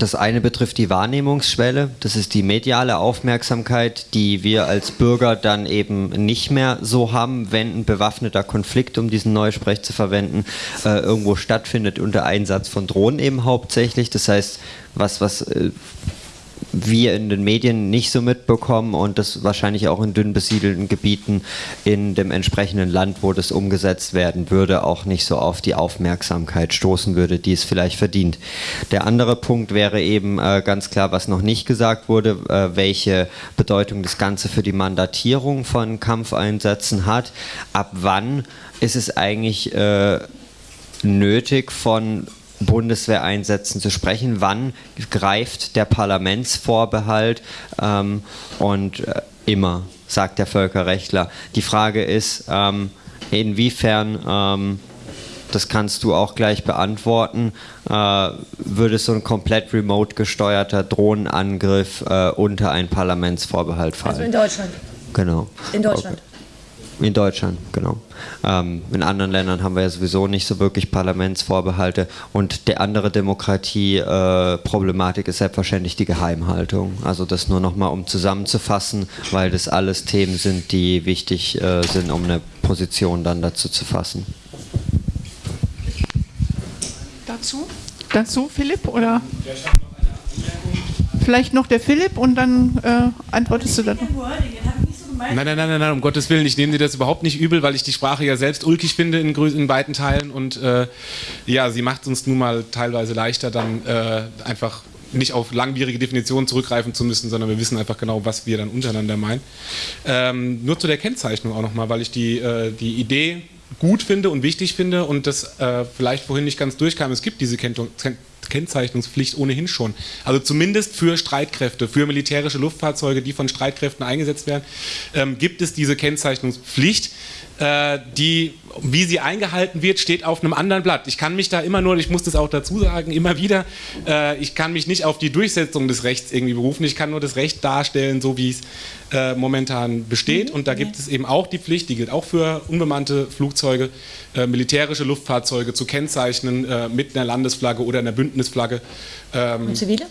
Speaker 8: Das eine betrifft die Wahrnehmungsschwelle, das ist die mediale Aufmerksamkeit, die wir als Bürger dann eben nicht mehr so haben, wenn ein bewaffneter Konflikt, um diesen Neusprech zu verwenden, äh, irgendwo stattfindet unter Einsatz von Drohnen eben hauptsächlich. Das heißt, was, was äh, wir in den Medien nicht so mitbekommen und das wahrscheinlich auch in dünn besiedelten Gebieten in dem entsprechenden Land, wo das umgesetzt werden würde, auch nicht so auf die Aufmerksamkeit stoßen würde, die es vielleicht verdient. Der andere Punkt wäre eben äh, ganz klar, was noch nicht gesagt wurde, äh, welche Bedeutung das Ganze für die Mandatierung von Kampfeinsätzen hat. Ab wann ist es eigentlich äh, nötig von Bundeswehreinsätzen zu sprechen. Wann greift der Parlamentsvorbehalt? Ähm, und äh, immer, sagt der Völkerrechtler. Die Frage ist, ähm, inwiefern, ähm, das kannst du auch gleich beantworten, äh, würde so ein komplett remote gesteuerter Drohnenangriff äh, unter einen Parlamentsvorbehalt fallen? Also
Speaker 2: in Deutschland.
Speaker 8: Genau.
Speaker 2: In Deutschland. Okay.
Speaker 8: In Deutschland, genau. Ähm, in anderen Ländern haben wir ja sowieso nicht so wirklich Parlamentsvorbehalte. Und der andere Demokratie-Problematik äh, ist selbstverständlich die Geheimhaltung. Also das nur nochmal, um zusammenzufassen, weil das alles Themen sind, die wichtig äh, sind, um eine Position dann dazu zu fassen.
Speaker 7: Dazu? Dazu, Philipp? Oder? Vielleicht noch der Philipp und dann äh, antwortest du dann.
Speaker 3: Nein, nein, nein, nein, nein, um Gottes Willen, ich nehme dir das überhaupt nicht übel, weil ich die Sprache ja selbst ulkig finde in, in weiten Teilen und äh, ja, sie macht es uns nun mal teilweise leichter, dann äh, einfach nicht auf langwierige Definitionen zurückgreifen zu müssen, sondern wir wissen einfach genau, was wir dann untereinander meinen. Ähm, nur zu der Kennzeichnung auch nochmal, weil ich die, äh, die Idee gut finde und wichtig finde und das äh, vielleicht vorhin nicht ganz durchkam. Es gibt diese Kennung, Kennzeichnungspflicht ohnehin schon. Also zumindest für Streitkräfte, für militärische Luftfahrzeuge, die von Streitkräften eingesetzt werden, ähm, gibt es diese Kennzeichnungspflicht. Äh, die, wie sie eingehalten wird, steht auf einem anderen Blatt. Ich kann mich da immer nur, ich muss das auch dazu sagen, immer wieder, äh, ich kann mich nicht auf die Durchsetzung des Rechts irgendwie berufen, ich kann nur das Recht darstellen, so wie es äh, momentan besteht. Und da gibt es eben auch die Pflicht, die gilt auch für unbemannte Flugzeuge, militärische Luftfahrzeuge zu kennzeichnen mit einer Landesflagge oder einer Bündnisflagge.
Speaker 2: Ähm, Und zivile?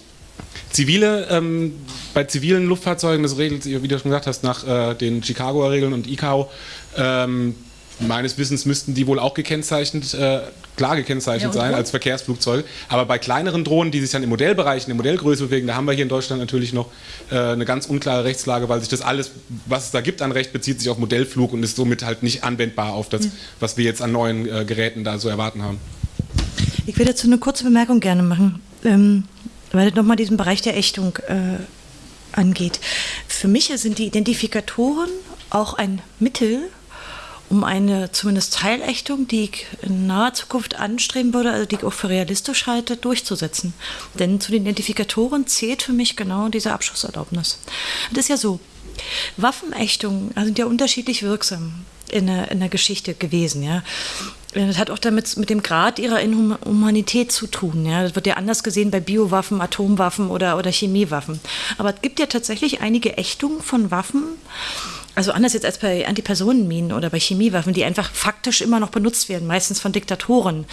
Speaker 3: Zivile, ähm, bei zivilen Luftfahrzeugen, das regelt sich, wie du schon gesagt hast, nach äh, den Chicagoer Regeln und ICAO, ähm, meines Wissens müssten die wohl auch gekennzeichnet, äh, klar gekennzeichnet ja, sein als Verkehrsflugzeuge. Aber bei kleineren Drohnen, die sich dann im Modellbereich, in der Modellgröße bewegen, da haben wir hier in Deutschland natürlich noch äh, eine ganz unklare Rechtslage, weil sich das alles, was es da gibt an Recht, bezieht sich auf Modellflug und ist somit halt nicht anwendbar auf das, mhm. was wir jetzt an neuen äh, Geräten da so erwarten haben.
Speaker 2: Ich will dazu eine kurze Bemerkung gerne machen, ähm, weil das nochmal diesen Bereich der Ächtung äh, angeht. Für mich sind die Identifikatoren auch ein Mittel, um eine zumindest Teilächtung, die ich in naher Zukunft anstreben würde, also die ich auch für realistisch halte, durchzusetzen. Denn zu den Identifikatoren zählt für mich genau diese Abschusserlaubnis. Das ist ja so. Waffenächtungen sind ja unterschiedlich wirksam in der, in der Geschichte gewesen. Ja. Das hat auch damit mit dem Grad ihrer Inhumanität zu tun. Ja. Das wird ja anders gesehen bei Biowaffen, Atomwaffen oder, oder Chemiewaffen. Aber es gibt ja tatsächlich einige Ächtungen von Waffen, also anders jetzt als bei Antipersonenminen oder bei Chemiewaffen, die einfach faktisch immer noch benutzt werden, meistens von Diktatoren.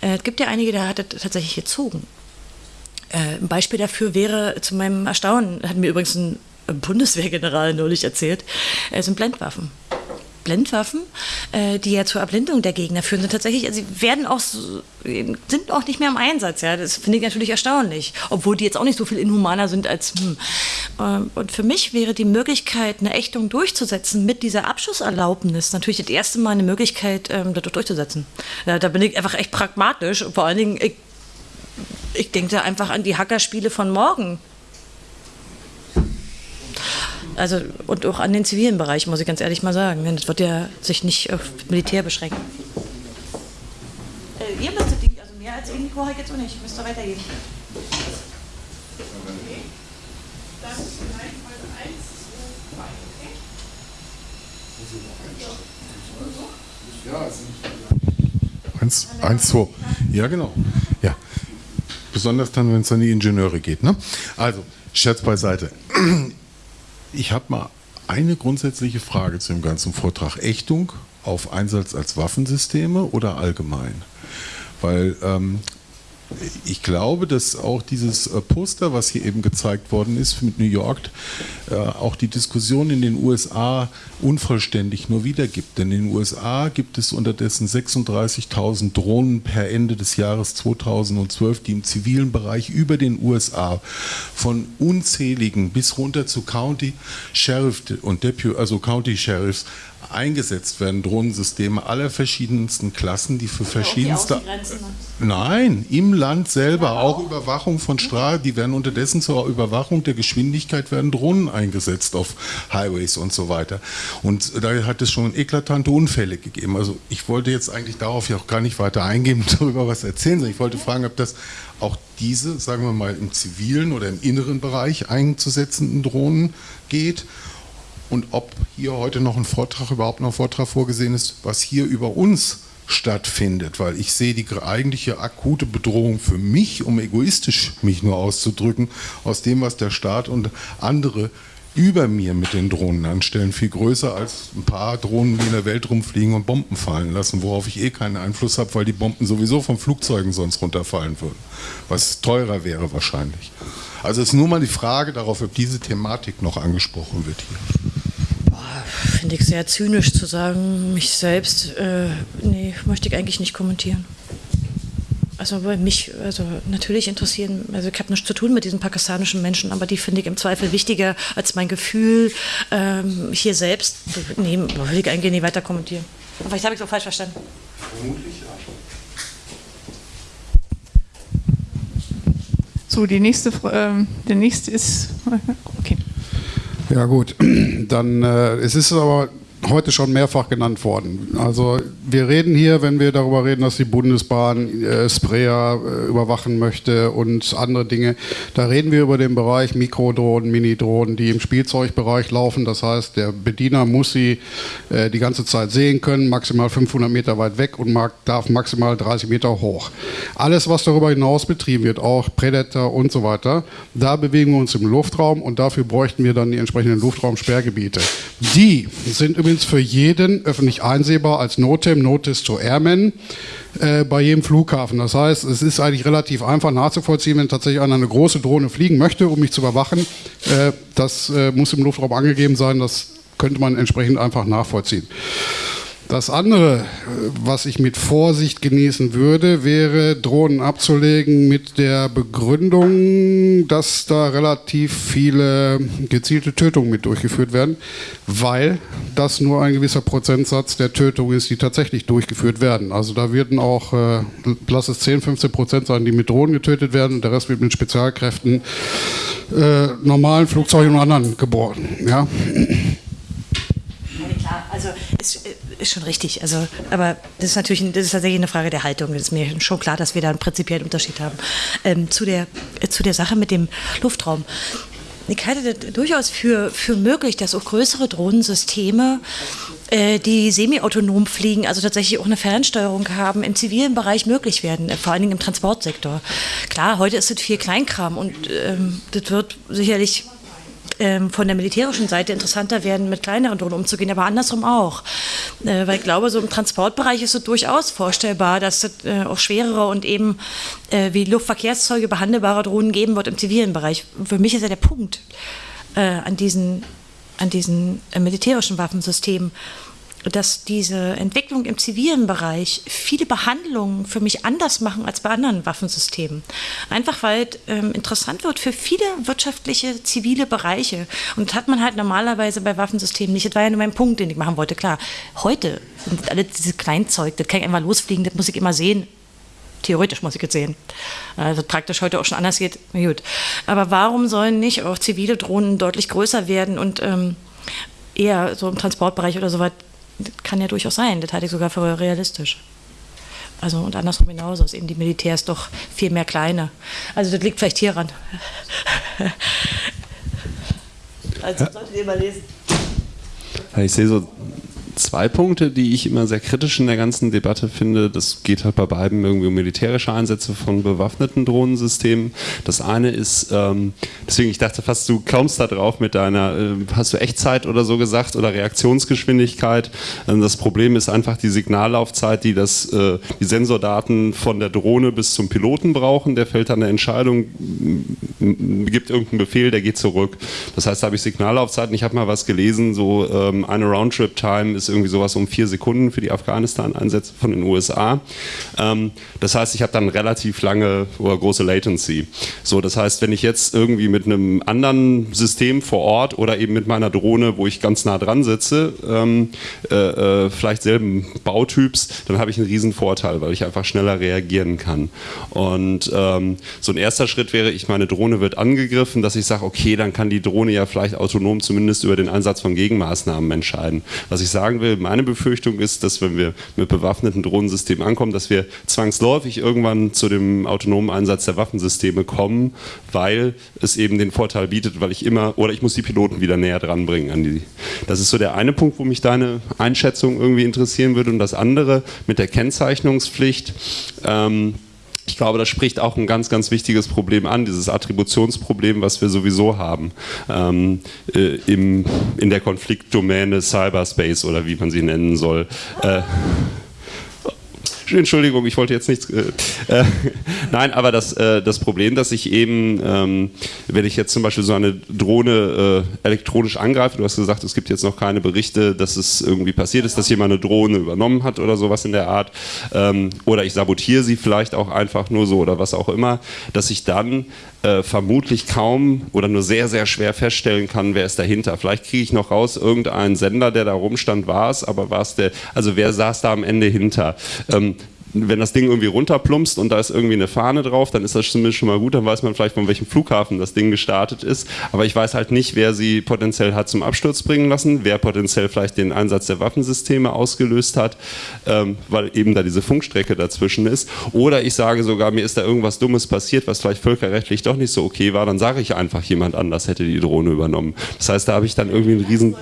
Speaker 2: Äh, es gibt ja einige, da hat es tatsächlich gezogen. Äh, ein Beispiel dafür wäre zu meinem Erstaunen, hat mir übrigens ein Bundeswehrgeneral neulich erzählt, äh, sind Blendwaffen. Blendwaffen, äh, die ja zur Erblindung der Gegner führen, sind tatsächlich, also sie werden auch, sind auch nicht mehr im Einsatz. Ja, das finde ich natürlich erstaunlich, obwohl die jetzt auch nicht so viel inhumaner sind als. Hm. Ähm, und für mich wäre die Möglichkeit, eine Ächtung durchzusetzen mit dieser Abschusserlaubnis natürlich das erste Mal eine Möglichkeit, ähm, das durchzusetzen. Ja, da bin ich einfach echt pragmatisch. Vor allen Dingen, ich, ich denke da einfach an die Hackerspiele von morgen. Also, und auch an den zivilen Bereich, muss ich ganz ehrlich mal sagen. Das wird ja sich nicht auf Militär beschränken. Äh, ihr müsstet die, also mehr als Indico habe ich jetzt auch nicht. Müsst ihr weitergeben.
Speaker 9: Eins, eins, zwei. Ja, genau. Ja. Besonders dann, wenn es an die Ingenieure geht. Ne? Also, Scherz beiseite. Ich habe mal eine grundsätzliche Frage zu dem ganzen Vortrag. Ächtung auf Einsatz als Waffensysteme oder allgemein? Weil ähm, ich glaube, dass auch dieses äh, Poster, was hier eben gezeigt worden ist mit New York, äh, auch die Diskussion in den USA unvollständig nur wiedergibt. Denn in den USA gibt es unterdessen 36.000 Drohnen per Ende des Jahres 2012, die im zivilen Bereich über den USA von unzähligen bis runter zu County Sheriff und Deputy, also County Sheriffs eingesetzt werden, Drohnensysteme aller verschiedensten Klassen, die für verschiedenste... Nein, im Land selber, auch Überwachung von Straßen, die werden unterdessen zur Überwachung der Geschwindigkeit werden Drohnen eingesetzt auf Highways und so weiter. Und da hat es schon eklatante Unfälle gegeben. Also ich wollte jetzt eigentlich darauf ja auch gar nicht weiter eingehen, darüber was erzählen, sondern ich wollte fragen, ob das auch diese, sagen wir mal, im zivilen oder im inneren Bereich einzusetzenden Drohnen geht und ob hier heute noch ein Vortrag, überhaupt noch ein Vortrag vorgesehen ist, was hier über uns stattfindet, weil ich sehe die eigentliche akute Bedrohung für mich, um egoistisch mich nur auszudrücken, aus dem, was der Staat und andere über mir mit den Drohnen anstellen, viel größer als ein paar Drohnen, die in der Welt rumfliegen und Bomben fallen lassen, worauf ich eh keinen Einfluss habe, weil die Bomben sowieso von Flugzeugen sonst runterfallen würden, was teurer wäre wahrscheinlich. Also es ist nur mal die Frage darauf, ob diese Thematik noch angesprochen wird hier
Speaker 2: finde ich sehr zynisch zu sagen, mich selbst, äh, nee, möchte ich eigentlich nicht kommentieren. Also bei mich, also natürlich interessieren, also ich habe nichts zu tun mit diesen pakistanischen Menschen, aber die finde ich im Zweifel wichtiger als mein Gefühl ähm, hier selbst. Nee, will ich eigentlich nicht weiter kommentieren. Vielleicht habe ich es auch falsch verstanden. Vermutlich ja.
Speaker 7: So, die nächste, äh, der nächste ist, okay.
Speaker 4: Ja gut, dann äh, es ist aber heute schon mehrfach genannt worden. Also wir reden hier, wenn wir darüber reden, dass die Bundesbahn äh, Sprayer äh, überwachen möchte und andere Dinge, da reden wir über den Bereich Mikrodrohnen, Minidrohnen, die im Spielzeugbereich laufen. Das heißt, der Bediener muss sie äh, die ganze Zeit sehen können, maximal 500 Meter weit weg und mag, darf maximal 30 Meter hoch. Alles, was darüber hinaus betrieben wird, auch Predator und so weiter, da bewegen wir uns im Luftraum und dafür bräuchten wir dann die entsprechenden Luftraumsperrgebiete. Die sind übrigens für jeden öffentlich einsehbar als NOTAM, Notice to Airmen, äh, bei jedem Flughafen. Das heißt, es ist eigentlich relativ einfach nachzuvollziehen, wenn tatsächlich einer eine große Drohne fliegen möchte, um mich zu überwachen. Äh, das äh, muss im Luftraum angegeben sein, das könnte man entsprechend einfach nachvollziehen. Das andere, was ich mit Vorsicht genießen würde, wäre Drohnen abzulegen mit der Begründung, dass da relativ viele gezielte Tötungen mit durchgeführt werden, weil das nur ein gewisser Prozentsatz der Tötungen ist, die tatsächlich durchgeführt werden. Also da werden auch, äh, lass es 10, 15 Prozent sein, die mit Drohnen getötet werden und der Rest wird mit Spezialkräften, äh, normalen Flugzeugen und anderen geboren. Ja?
Speaker 2: klar, also ist, ist, schon richtig. Also, aber das ist natürlich das ist tatsächlich eine Frage der Haltung. Das ist mir schon klar, dass wir da einen prinzipiellen Unterschied haben. Ähm, zu, der, äh, zu der Sache mit dem Luftraum. Ich halte das durchaus für, für möglich, dass auch größere Drohnensysteme, äh, die semi-autonom fliegen, also tatsächlich auch eine Fernsteuerung haben, im zivilen Bereich möglich werden, äh, vor allen Dingen im Transportsektor. Klar, heute ist es viel Kleinkram und ähm, das wird sicherlich ähm, von der militärischen Seite interessanter werden, mit kleineren Drohnen umzugehen, aber andersrum auch. Äh, weil ich glaube, so im Transportbereich ist es durchaus vorstellbar, dass es äh, auch schwerere und eben äh, wie Luftverkehrszeuge behandelbare Drohnen geben wird im zivilen Bereich. Für mich ist ja der Punkt äh, an diesen, an diesen äh, militärischen Waffensystemen dass diese Entwicklung im zivilen Bereich viele Behandlungen für mich anders machen als bei anderen Waffensystemen. Einfach weil es ähm, interessant wird für viele wirtschaftliche, zivile Bereiche. Und das hat man halt normalerweise bei Waffensystemen nicht. Das war ja nur mein Punkt, den ich machen wollte. Klar, heute sind alle diese Kleinzeug, das kann ich einfach losfliegen, das muss ich immer sehen. Theoretisch muss ich jetzt sehen. Also praktisch heute auch schon anders geht. Gut. Aber warum sollen nicht auch zivile Drohnen deutlich größer werden und ähm, eher so im Transportbereich oder so was kann ja durchaus sein, das halte ich sogar für realistisch. Also und andersrum genauso ist eben die Militärs doch viel mehr kleine. Also das liegt vielleicht hieran.
Speaker 10: also solltet ihr mal lesen. Ich sehe so zwei Punkte, die ich immer sehr kritisch in der ganzen Debatte finde. Das geht halt bei beiden irgendwie um militärische Einsätze von bewaffneten Drohnensystemen. Das eine ist, ähm, deswegen ich dachte fast, du kommst da drauf mit deiner, äh, hast du Echtzeit oder so gesagt oder Reaktionsgeschwindigkeit. Ähm, das Problem ist einfach die Signallaufzeit, die das, äh, die Sensordaten von der Drohne bis zum Piloten brauchen. Der fällt dann eine Entscheidung, gibt irgendeinen Befehl, der geht zurück. Das heißt, da habe ich Signallaufzeiten. Ich habe mal was gelesen, so ähm, eine Roundtrip-Time ist irgendwie sowas um vier Sekunden für die Afghanistan-Einsätze von den USA. Ähm, das heißt, ich habe dann relativ lange oder große Latency. So, das heißt, wenn ich jetzt irgendwie mit einem anderen System vor Ort oder eben mit meiner Drohne, wo ich ganz nah dran sitze, ähm, äh, äh, vielleicht selben Bautyps, dann habe ich einen riesen Vorteil, weil ich einfach schneller reagieren kann. Und ähm, so ein erster Schritt wäre, ich meine Drohne wird angegriffen, dass ich sage, okay, dann kann die Drohne ja vielleicht autonom zumindest über den Einsatz von Gegenmaßnahmen entscheiden. Was ich sagen will, meine Befürchtung ist, dass wenn wir mit bewaffneten Drohnensystemen ankommen, dass wir zwangsläufig irgendwann zu dem autonomen Einsatz der Waffensysteme kommen, weil es eben den Vorteil bietet, weil ich immer, oder ich muss die Piloten wieder näher dran bringen an die. Das ist so der eine Punkt, wo mich deine Einschätzung irgendwie interessieren würde. Und das andere mit der Kennzeichnungspflicht. Ähm, ich glaube, das spricht auch ein ganz, ganz wichtiges Problem an, dieses Attributionsproblem, was wir sowieso haben ähm, äh, im, in der Konfliktdomäne Cyberspace oder wie man sie nennen soll. Äh, Entschuldigung, ich wollte jetzt nichts. Äh, äh, nein, aber das, äh, das Problem, dass ich eben, ähm, wenn ich jetzt zum Beispiel so eine Drohne äh, elektronisch angreife, du hast gesagt, es gibt jetzt noch keine Berichte, dass es irgendwie passiert ist, dass jemand eine Drohne übernommen hat oder sowas in der Art, ähm, oder ich sabotiere sie vielleicht auch einfach nur so oder was auch immer, dass ich dann äh, vermutlich kaum oder nur sehr, sehr schwer feststellen kann, wer ist dahinter. Vielleicht kriege ich noch raus, irgendein Sender, der da rumstand, war es, aber war es der, also wer saß da am Ende hinter? Ähm, wenn das Ding irgendwie runterplumpst und da ist irgendwie eine Fahne drauf, dann ist das zumindest schon mal gut, dann weiß man vielleicht, von welchem Flughafen das Ding gestartet ist. Aber ich weiß halt nicht, wer sie potenziell hat zum Absturz bringen lassen, wer potenziell vielleicht den Einsatz der Waffensysteme ausgelöst hat, ähm, weil eben da diese Funkstrecke dazwischen ist. Oder ich sage sogar, mir ist da irgendwas Dummes passiert, was vielleicht völkerrechtlich doch nicht so okay war, dann sage ich einfach, jemand anders hätte die Drohne übernommen. Das heißt, da habe ich dann irgendwie einen riesen...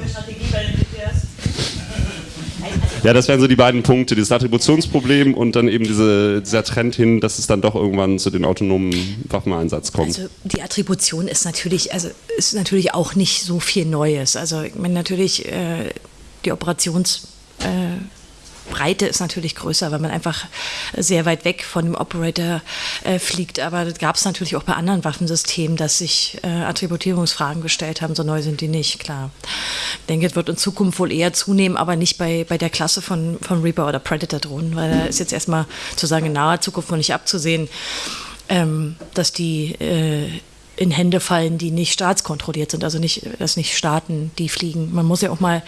Speaker 10: Ja, das wären so die beiden Punkte, dieses Attributionsproblem und dann eben diese, dieser Trend hin, dass es dann doch irgendwann zu den autonomen Waffeneinsatz kommt.
Speaker 2: Also die Attribution ist natürlich, also ist natürlich auch nicht so viel Neues. Also ich meine natürlich äh, die Operations äh, ist natürlich größer, weil man einfach sehr weit weg von dem Operator äh, fliegt. Aber das gab es natürlich auch bei anderen Waffensystemen, dass sich äh, Attributierungsfragen gestellt haben. So neu sind die nicht, klar. Denke, es wird in Zukunft wohl eher zunehmen, aber nicht bei, bei der Klasse von, von Reaper oder Predator-Drohnen, weil da ist jetzt erstmal zu sagen, in naher Zukunft noch nicht abzusehen, ähm, dass die äh, in Hände fallen, die nicht staatskontrolliert sind, also nicht, dass nicht Staaten die fliegen. Man muss ja auch mal,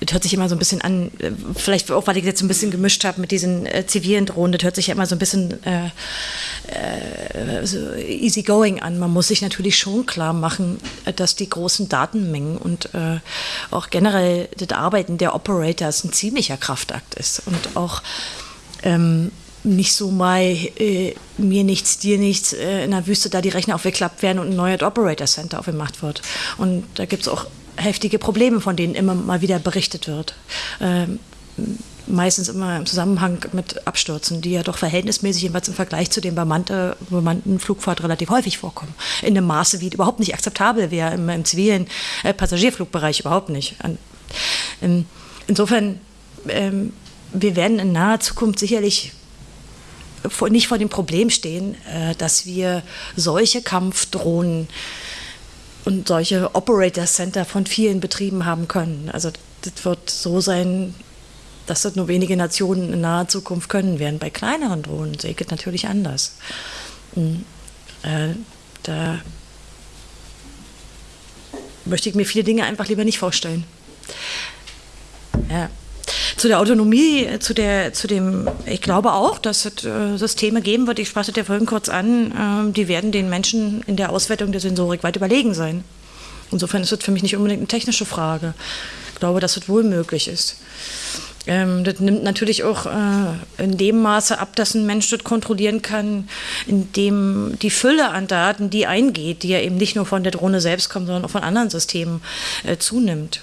Speaker 2: das hört sich immer so ein bisschen an, äh, vielleicht auch, weil ich jetzt ein bisschen gemischt habe mit diesen äh, zivilen Drohnen, das hört sich ja immer so ein bisschen äh, äh, so easygoing an. Man muss sich natürlich schon klar machen, äh, dass die großen Datenmengen und äh, auch generell das Arbeiten der Operators ein ziemlicher Kraftakt ist und auch ähm, nicht so mal äh, mir nichts, dir nichts äh, in der Wüste da die Rechner aufgeklappt werden und ein neues Operator Center aufgemacht wird. Und da gibt es auch heftige Probleme, von denen immer mal wieder berichtet wird. Ähm, meistens immer im Zusammenhang mit Abstürzen, die ja doch verhältnismäßig jedenfalls im Vergleich zu bemannte, bemannten Flugfahrt relativ häufig vorkommen. In einem Maße, wie überhaupt nicht akzeptabel wäre im, im zivilen äh, Passagierflugbereich, überhaupt nicht. An, in, insofern, ähm, wir werden in naher Zukunft sicherlich nicht vor dem Problem stehen, äh, dass wir solche Kampfdrohnen und solche Operator Center von vielen Betrieben haben können. Also das wird so sein, dass das nur wenige Nationen in naher Zukunft können werden. Bei kleineren Drohnen sehe ich es natürlich anders. Und, äh, da möchte ich mir viele Dinge einfach lieber nicht vorstellen. Ja zu der Autonomie, zu, der, zu dem, ich glaube auch, dass es äh, Systeme geben wird, ich sprach das ja vorhin kurz an, äh, die werden den Menschen in der Auswertung der Sensorik weit überlegen sein. Insofern ist das für mich nicht unbedingt eine technische Frage. Ich glaube, dass es wohl möglich ist. Ähm, das nimmt natürlich auch äh, in dem Maße ab, dass ein Mensch das kontrollieren kann, indem die Fülle an Daten, die eingeht, die ja eben nicht nur von der Drohne selbst kommt, sondern auch von anderen Systemen, äh, zunimmt.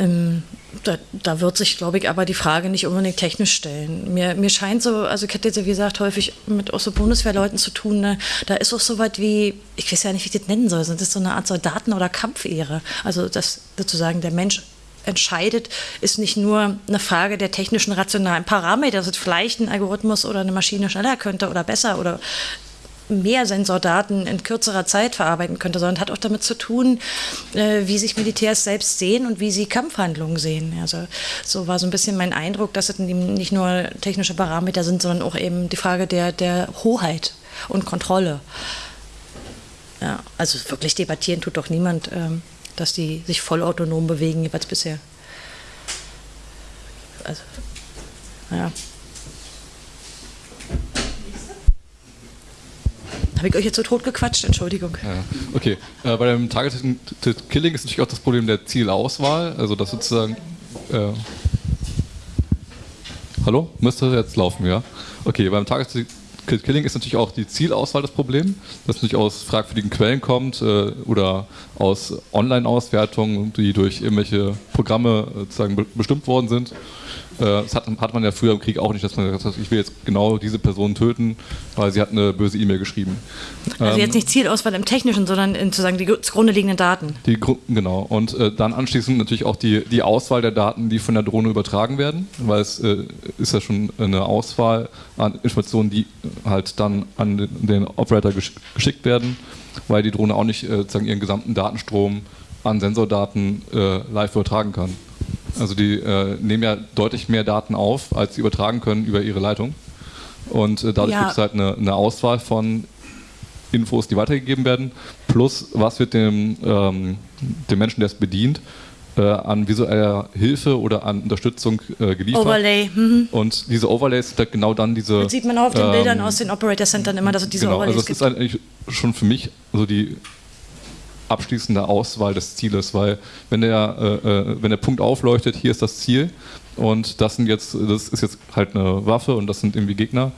Speaker 2: Ähm, da, da, wird sich, glaube ich, aber die Frage nicht unbedingt technisch stellen. Mir, mir scheint so, also ich hätte jetzt, wie gesagt, häufig mit auch so Bundeswehrleuten zu tun, ne? da ist auch so weit wie, ich weiß ja nicht, wie ich das nennen soll, sind das so eine Art Soldaten- oder Kampfehre. Also, dass sozusagen der Mensch entscheidet, ist nicht nur eine Frage der technischen rationalen Parameter, dass es vielleicht ein Algorithmus oder eine Maschine schneller könnte oder besser oder mehr Sensordaten in kürzerer Zeit verarbeiten könnte, sondern hat auch damit zu tun, äh, wie sich Militärs selbst sehen und wie sie Kampfhandlungen sehen. Also so war so ein bisschen mein Eindruck, dass es nicht nur technische Parameter sind, sondern auch eben die Frage der, der Hoheit und Kontrolle. Ja, also wirklich debattieren tut doch niemand, ähm, dass die sich vollautonom bewegen, jeweils bisher. Also, ja. Habe ich euch jetzt so tot gequatscht? Entschuldigung.
Speaker 11: Ja, okay. Äh, bei dem Targeted Killing ist natürlich auch das Problem der Zielauswahl. Also, dass sozusagen. Äh, Hallo? Müsste jetzt laufen, ja? Okay, beim Targeted Killing ist natürlich auch die Zielauswahl das Problem, das natürlich aus fragwürdigen Quellen kommt äh, oder aus Online-Auswertungen, die durch irgendwelche Programme äh, sozusagen bestimmt worden sind. Äh, das hat, hat, man ja früher im Krieg auch nicht, dass man gesagt hat, ich will jetzt genau diese Person töten, weil sie hat eine böse E-Mail geschrieben.
Speaker 2: Also ähm, jetzt nicht Zielauswahl im Technischen, sondern in sozusagen die zugrunde liegenden Daten.
Speaker 11: Die, genau. Und äh, dann anschließend natürlich auch die, die Auswahl der Daten, die von der Drohne übertragen werden, weil es äh, ist ja schon eine Auswahl an Informationen, die halt dann an den, den Operator gesch geschickt werden, weil die Drohne auch nicht äh, sozusagen ihren gesamten Datenstrom an Sensordaten äh, live übertragen kann. Also die äh, nehmen ja deutlich mehr Daten auf, als sie übertragen können über ihre Leitung. Und äh, dadurch ja. gibt es halt eine, eine, Auswahl von Infos, die weitergegeben werden, plus was wird dem, ähm, dem Menschen, der es bedient, äh, an visueller Hilfe oder an Unterstützung äh, geliefert.
Speaker 2: Overlay. Mhm.
Speaker 11: Und diese Overlays sind halt genau dann diese.
Speaker 2: Das sieht man auch auf den ähm, Bildern aus den Operator Centern immer, dass es diese
Speaker 11: genau,
Speaker 2: Overlays
Speaker 11: also das gibt. ist eigentlich schon für mich so die abschließende Auswahl des Zieles, weil wenn der, äh, äh, wenn der Punkt aufleuchtet, hier ist das Ziel und das sind jetzt, das ist jetzt halt eine Waffe und das sind irgendwie Gegner,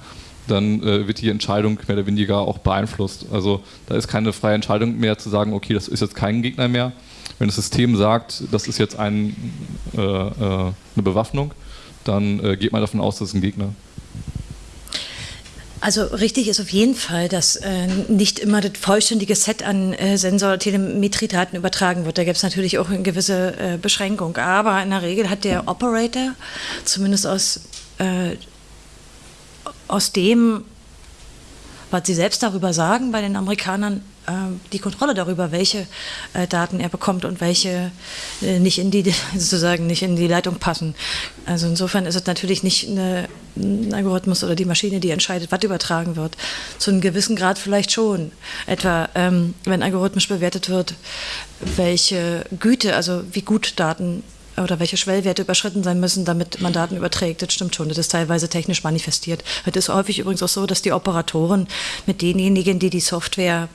Speaker 11: dann äh, wird die Entscheidung mehr oder weniger auch beeinflusst. Also da ist keine freie Entscheidung mehr zu sagen, okay, das ist jetzt kein Gegner mehr. Wenn das System sagt, das ist jetzt ein, äh, äh eine Bewaffnung, dann äh, geht man davon aus, das ist ein Gegner.
Speaker 2: Also richtig ist auf jeden Fall, dass äh, nicht immer das vollständige Set an äh, Sensor-Telemetriedaten übertragen wird. Da gibt es natürlich auch eine gewisse äh, Beschränkung. Aber in der Regel hat der Operator, zumindest aus, äh, aus dem, was sie selbst darüber sagen bei den Amerikanern, ähm, die Kontrolle darüber, welche äh, Daten er bekommt und welche äh, nicht in die sozusagen nicht in die Leitung passen. Also insofern ist es natürlich nicht eine, ein Algorithmus oder die Maschine, die entscheidet, was übertragen wird. Zu einem gewissen Grad vielleicht schon. Etwa ähm, wenn algorithmisch bewertet wird, welche Güte, also wie gut Daten oder welche Schwellwerte überschritten sein müssen, damit man Daten überträgt. Das stimmt schon. Das ist teilweise technisch manifestiert. Es ist häufig übrigens auch so, dass die Operatoren mit denjenigen, die die Software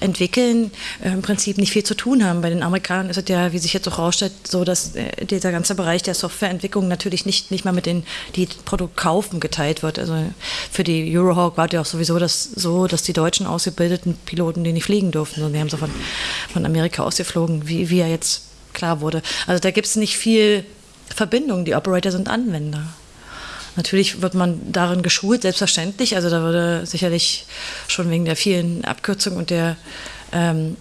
Speaker 2: entwickeln, äh, im Prinzip nicht viel zu tun haben. Bei den Amerikanern ist es ja, wie sich jetzt auch rausstellt, so, dass äh, dieser ganze Bereich der Softwareentwicklung natürlich nicht, nicht mal mit denen, die Produkt kaufen, geteilt wird. Also für die Eurohawk war es ja auch sowieso das so, dass die deutschen ausgebildeten Piloten die nicht fliegen durften, sondern die haben so von, von Amerika ausgeflogen, wie, ja jetzt klar wurde. Also da gibt es nicht viel Verbindung. Die Operator sind Anwender. Natürlich wird man darin geschult, selbstverständlich. Also da würde sicherlich schon wegen der vielen Abkürzungen und der, ähm,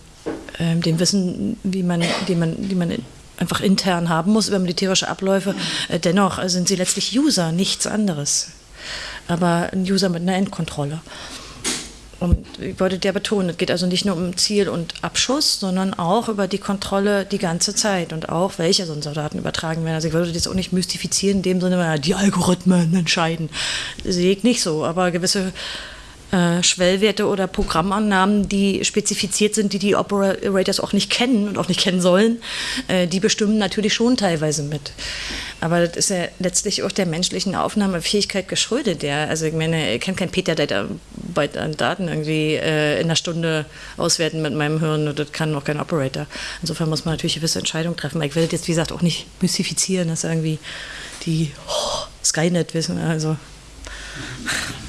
Speaker 2: ähm, dem Wissen, wie man, die man, die man einfach intern haben muss über militärische Abläufe. Äh, dennoch sind sie letztlich User, nichts anderes. Aber ein User mit einer Endkontrolle. Und ich wollte der betonen, es geht also nicht nur um Ziel und Abschuss, sondern auch über die Kontrolle die ganze Zeit und auch, welche Sensordaten übertragen werden. Also ich würde das auch nicht mystifizieren, in dem Sinne, die Algorithmen entscheiden. Sehe ich nicht so, aber gewisse äh, Schwellwerte oder Programmannahmen, die spezifiziert sind, die die Operators auch nicht kennen und auch nicht kennen sollen, äh, die bestimmen natürlich schon teilweise mit. Aber das ist ja letztlich auch der menschlichen Aufnahmefähigkeit geschuldet. Ja. Also ich meine, ich kann kein Peter bei Daten irgendwie äh, in einer Stunde auswerten mit meinem Hirn und das kann auch kein Operator. Insofern muss man natürlich gewisse Entscheidungen treffen. Ich will das jetzt, wie gesagt, auch nicht mystifizieren, dass irgendwie die oh, Skynet wissen. Also.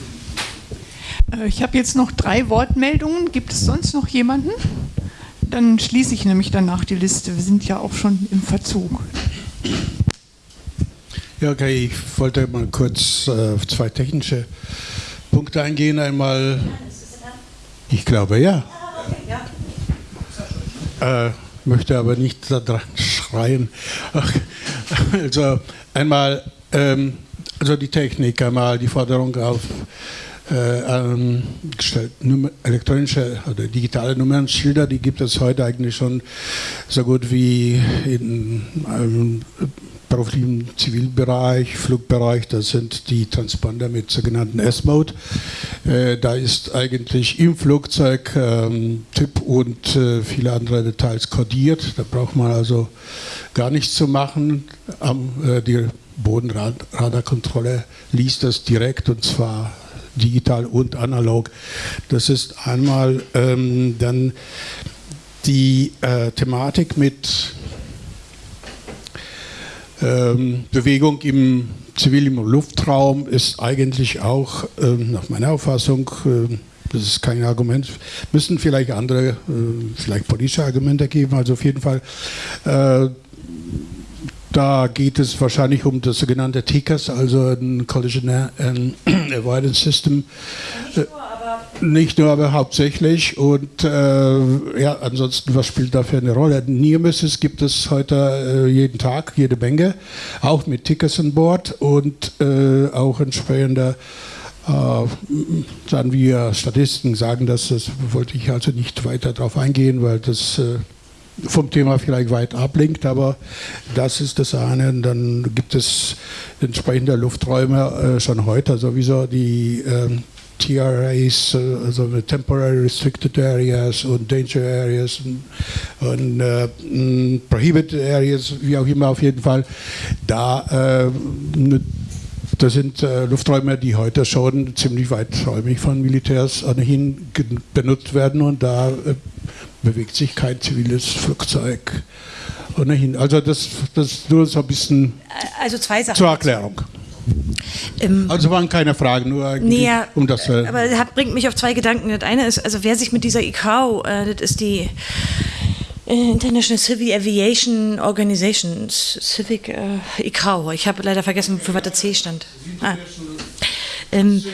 Speaker 7: Äh, ich habe jetzt noch drei Wortmeldungen. Gibt es sonst noch jemanden? Dann schließe ich nämlich danach die Liste. Wir sind ja auch schon im Verzug.
Speaker 12: Ja, okay, ich wollte mal kurz äh, auf zwei technische Punkte eingehen. Einmal, ich glaube ja. Äh, möchte aber nicht da dran schreien. Also einmal, ähm, also die Technik, einmal die Forderung auf äh, ähm, elektronische oder digitale Nummernschilder, die gibt es heute eigentlich schon so gut wie in einem beruflichen Zivilbereich, Flugbereich, das sind die Transponder mit sogenannten S-Mode. Äh, da ist eigentlich im Flugzeug ähm, Typ und äh, viele andere Details kodiert. Da braucht man also gar nichts zu machen. Am, äh, die Bodenradarkontrolle liest das direkt und zwar digital und analog. Das ist einmal ähm, dann die äh, Thematik mit ähm, Bewegung im zivilen Luftraum ist eigentlich auch ähm, nach meiner Auffassung äh, das ist kein Argument. Müssen vielleicht andere, äh, vielleicht politische Argumente geben. Also auf jeden Fall äh, da geht es wahrscheinlich um das sogenannte TICAS, also ein Collision Avoidance System. Nicht nur, aber, Nicht nur, aber hauptsächlich. Und äh, ja, ansonsten, was spielt dafür eine Rolle? Near-Misses gibt es heute äh, jeden Tag, jede Menge, auch mit Tickers an Bord und äh, auch entsprechende äh, sagen wir Statistiken sagen das, das wollte ich also nicht weiter darauf eingehen, weil das äh, vom Thema vielleicht weit ablenkt, aber das ist das eine. Und dann gibt es entsprechende Lufträume äh, schon heute sowieso die ähm, TRAs, äh, also Temporary Restricted Areas und Danger Areas und, und äh, Prohibited Areas, wie auch immer auf jeden Fall. Da äh, das sind äh, Lufträume, die heute schon ziemlich weiträumig von Militärs ohnehin benutzt werden und da äh, bewegt sich kein ziviles Flugzeug ohnehin. Also das, das nur so ein bisschen
Speaker 2: also zwei Sachen
Speaker 12: zur Erklärung. Ähm, also waren keine Fragen, nur
Speaker 2: nee, um das. Äh, aber das bringt mich auf zwei Gedanken. Das eine ist, also wer sich mit dieser ICAO, äh, das ist die International Civil Aviation Organization, Civic äh, ICAO. Ich habe leider vergessen, für was der C stand. Ah Ähm,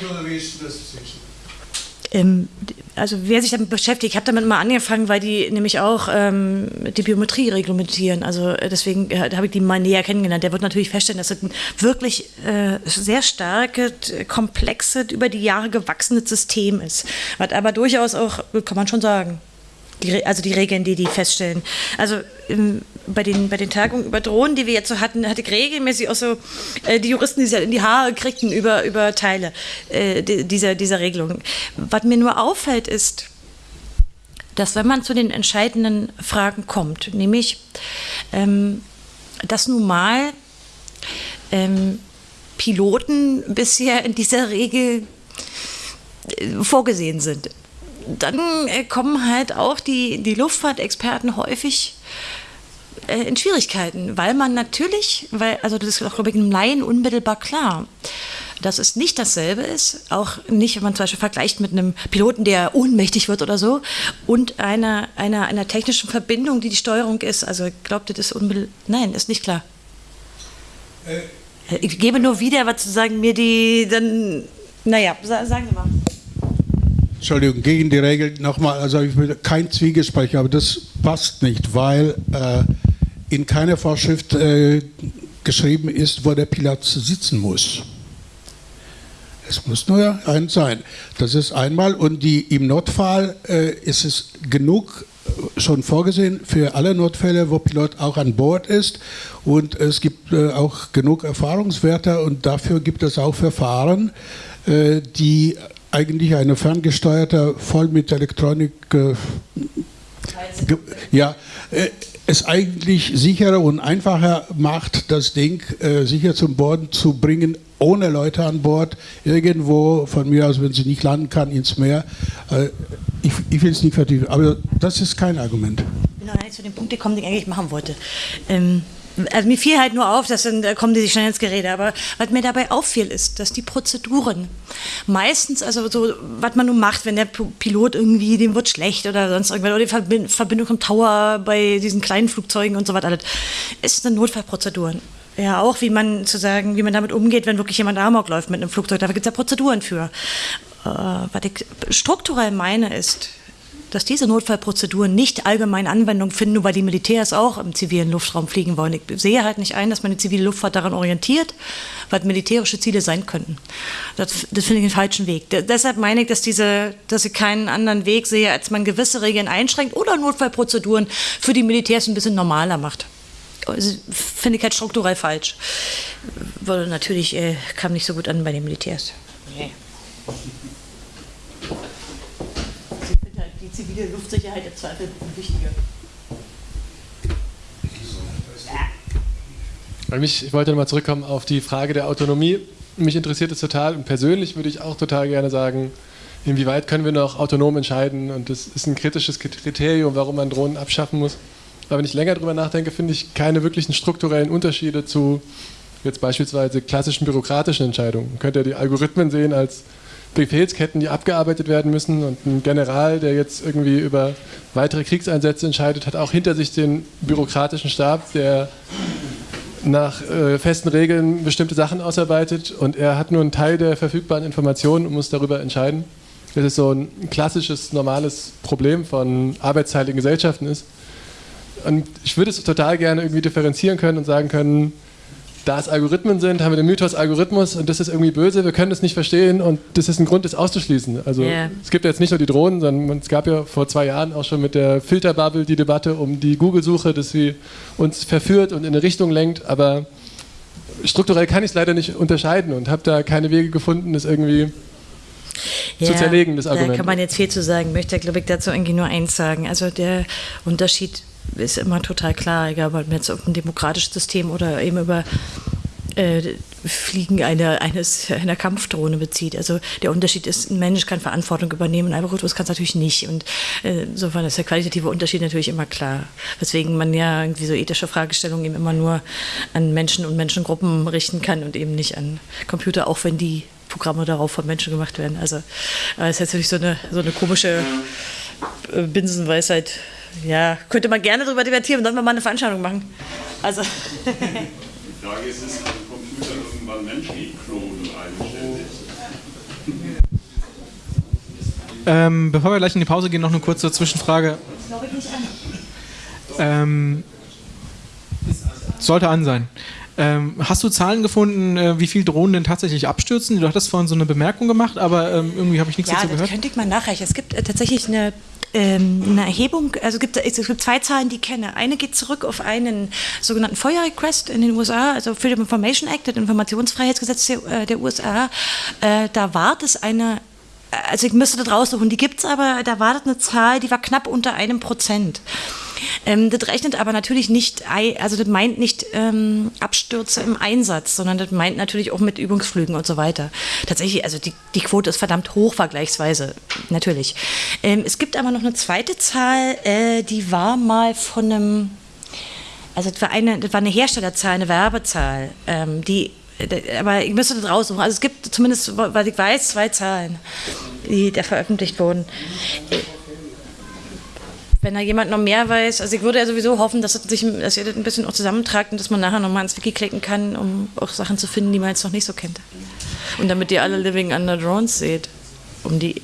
Speaker 2: ähm, also wer sich damit beschäftigt, ich habe damit mal angefangen, weil die nämlich auch ähm, die Biometrie reglementieren. Also äh, deswegen äh, habe ich die mal näher kennengelernt. Der wird natürlich feststellen, dass es ein wirklich äh, sehr starkes, komplexes, über die Jahre gewachsenes System ist. Was aber durchaus auch, kann man schon sagen, die, also die Regeln, die die feststellen. Also im, bei, den, bei den Tagungen über Drohnen, die wir jetzt so hatten, hatte ich regelmäßig auch so äh, die Juristen, die sich in die Haare kriegten über, über Teile äh, dieser, dieser Regelung. Was mir nur auffällt, ist, dass wenn man zu den entscheidenden Fragen kommt, nämlich, ähm, dass nun mal ähm, Piloten bisher in dieser Regel äh, vorgesehen sind dann äh, kommen halt auch die, die Luftfahrtexperten häufig äh, in Schwierigkeiten, weil man natürlich, weil, also das ist auch, glaube ich, einem Laien unmittelbar klar, dass es nicht dasselbe ist, auch nicht, wenn man zum Beispiel vergleicht mit einem Piloten, der ohnmächtig wird oder so, und einer, einer, einer technischen Verbindung, die die Steuerung ist. Also glaubt ihr das unmittelbar? Nein, ist nicht klar. Äh. Ich gebe nur wieder, was zu sagen, mir die dann, naja, sagen Sie mal.
Speaker 12: Entschuldigung, gegen die Regel nochmal, also ich will kein Zwiegespräch, aber das passt nicht, weil äh, in keiner Vorschrift äh, geschrieben ist, wo der Pilot sitzen muss. Es muss nur ein sein. Das ist einmal und die, im Notfall äh, ist es genug äh, schon vorgesehen für alle Notfälle, wo Pilot auch an Bord ist und es gibt äh, auch genug Erfahrungswerte und dafür gibt es auch Verfahren, äh, die eigentlich eine ferngesteuerte, voll mit Elektronik, äh, ja, äh, es eigentlich sicherer und einfacher macht, das Ding äh, sicher zum Boden zu bringen, ohne Leute an Bord, irgendwo von mir aus, wenn sie nicht landen kann, ins Meer. Äh, ich, ich will es nicht vertiefen, aber das ist kein Argument.
Speaker 2: Ich bin noch nicht zu dem Punkt gekommen, den ich eigentlich machen wollte. Ähm also mir fiel halt nur auf, dass dann da kommen die sich schnell ins Gerede, aber was mir dabei auffiel, ist, dass die Prozeduren meistens, also so, was man nun macht, wenn der Pilot irgendwie, dem wird schlecht oder sonst irgendwas, oder die Verbindung im Tower bei diesen kleinen Flugzeugen und so weiter, alles, ist eine Notfallprozeduren. Ja, auch wie man zu sagen, wie man damit umgeht, wenn wirklich jemand Amok läuft mit einem Flugzeug. Dafür gibt es ja Prozeduren für. Äh, was ich strukturell meine, ist, dass diese Notfallprozeduren nicht allgemein Anwendung finden, nur weil die Militärs auch im zivilen Luftraum fliegen wollen. Ich sehe halt nicht ein, dass man die zivile Luftfahrt daran orientiert, was militärische Ziele sein könnten. Das, das finde ich den falschen Weg. D deshalb meine ich, dass, diese, dass ich keinen anderen Weg sehe, als man gewisse Regeln einschränkt oder Notfallprozeduren für die Militärs ein bisschen normaler macht. Finde ich halt strukturell falsch. Weil natürlich äh, kam nicht so gut an bei den Militärs. Nee. Zivile Luftsicherheit im Zweifel wichtiger.
Speaker 13: Ich wollte nochmal zurückkommen auf die Frage der Autonomie. Mich interessiert es total und persönlich würde ich auch total gerne sagen, inwieweit können wir noch autonom entscheiden und das ist ein kritisches Kriterium, warum man Drohnen abschaffen muss. Aber wenn ich länger darüber nachdenke, finde ich keine wirklichen strukturellen Unterschiede zu jetzt beispielsweise klassischen bürokratischen Entscheidungen. Man könnte ja die Algorithmen sehen als Befehlsketten, die abgearbeitet werden müssen. Und ein General, der jetzt irgendwie über weitere Kriegseinsätze entscheidet, hat auch hinter sich den bürokratischen Stab, der nach äh, festen Regeln bestimmte Sachen ausarbeitet und er hat nur einen Teil der verfügbaren Informationen und muss darüber entscheiden. Das ist so ein klassisches, normales Problem von arbeitsteiligen Gesellschaften ist. Und ich würde es total gerne irgendwie differenzieren können und sagen können, da es Algorithmen sind, haben wir den Mythos Algorithmus und das ist irgendwie böse, wir können das nicht verstehen und das ist ein Grund, das auszuschließen. Also yeah. es gibt jetzt nicht nur die Drohnen, sondern es gab ja vor zwei Jahren auch schon mit der Filterbubble die Debatte um die Google-Suche, dass sie uns verführt und in eine Richtung lenkt, aber strukturell kann ich es leider nicht unterscheiden und habe da keine Wege gefunden, das irgendwie ja, zu zerlegen, das Argument.
Speaker 2: Da kann man jetzt viel zu sagen, möchte, glaube ich, dazu irgendwie nur eins sagen. Also der Unterschied ist immer total klar, egal ob man jetzt auf ein demokratisches System oder eben über äh, Fliegen eine, eines, einer Kampfdrohne bezieht. Also der Unterschied ist, ein Mensch kann Verantwortung übernehmen, ein Algorithmus kann es natürlich nicht. Und äh, insofern ist der qualitative Unterschied natürlich immer klar. Weswegen man ja irgendwie so ethische Fragestellungen eben immer nur an Menschen und Menschengruppen richten kann und eben nicht an Computer, auch wenn die Programme darauf von Menschen gemacht werden. Also äh, ist natürlich so eine, so eine komische äh, Binsenweisheit ja, könnte man gerne darüber debattieren, sollen wir mal eine Veranstaltung machen. Also.
Speaker 10: Die Frage ist, ist ein Computer irgendwann menschlich klonen eigenständig?
Speaker 1: Ähm, bevor wir gleich in die Pause gehen, noch eine kurze Zwischenfrage. Ähm, sollte an sein. Ähm, hast du Zahlen gefunden, äh, wie viele Drohnen denn tatsächlich abstürzen? Du hattest vorhin so eine Bemerkung gemacht, aber ähm, irgendwie habe ich nichts
Speaker 2: ja,
Speaker 1: dazu
Speaker 2: das
Speaker 1: gehört.
Speaker 2: könnte ich mal nachreichen. Es gibt äh, tatsächlich eine ähm, eine Erhebung, also es gibt, es gibt zwei Zahlen, die ich kenne. Eine geht zurück auf einen sogenannten FOIA-Request in den USA, also Freedom Information Act, das Informationsfreiheitsgesetz der, äh, der USA. Äh, da war das eine also ich müsste das raussuchen, die gibt es aber, da war das eine Zahl, die war knapp unter einem Prozent. Ähm, das rechnet aber natürlich nicht, also das meint nicht ähm, Abstürze im Einsatz, sondern das meint natürlich auch mit Übungsflügen und so weiter. Tatsächlich, also die, die Quote ist verdammt hoch vergleichsweise, natürlich. Ähm, es gibt aber noch eine zweite Zahl, äh, die war mal von einem, also das war eine, das war eine Herstellerzahl, eine Werbezahl, ähm, die aber ich müsste das raussuchen. Also es gibt zumindest, was ich weiß, zwei Zahlen, die da veröffentlicht wurden. Wenn da jemand noch mehr weiß, also ich würde ja sowieso hoffen, dass, sich, dass ihr das ein bisschen auch zusammentragt und dass man nachher nochmal ins Wiki klicken kann, um auch Sachen zu finden, die man jetzt noch nicht so kennt. Und damit ihr alle Living Under Drones seht, um die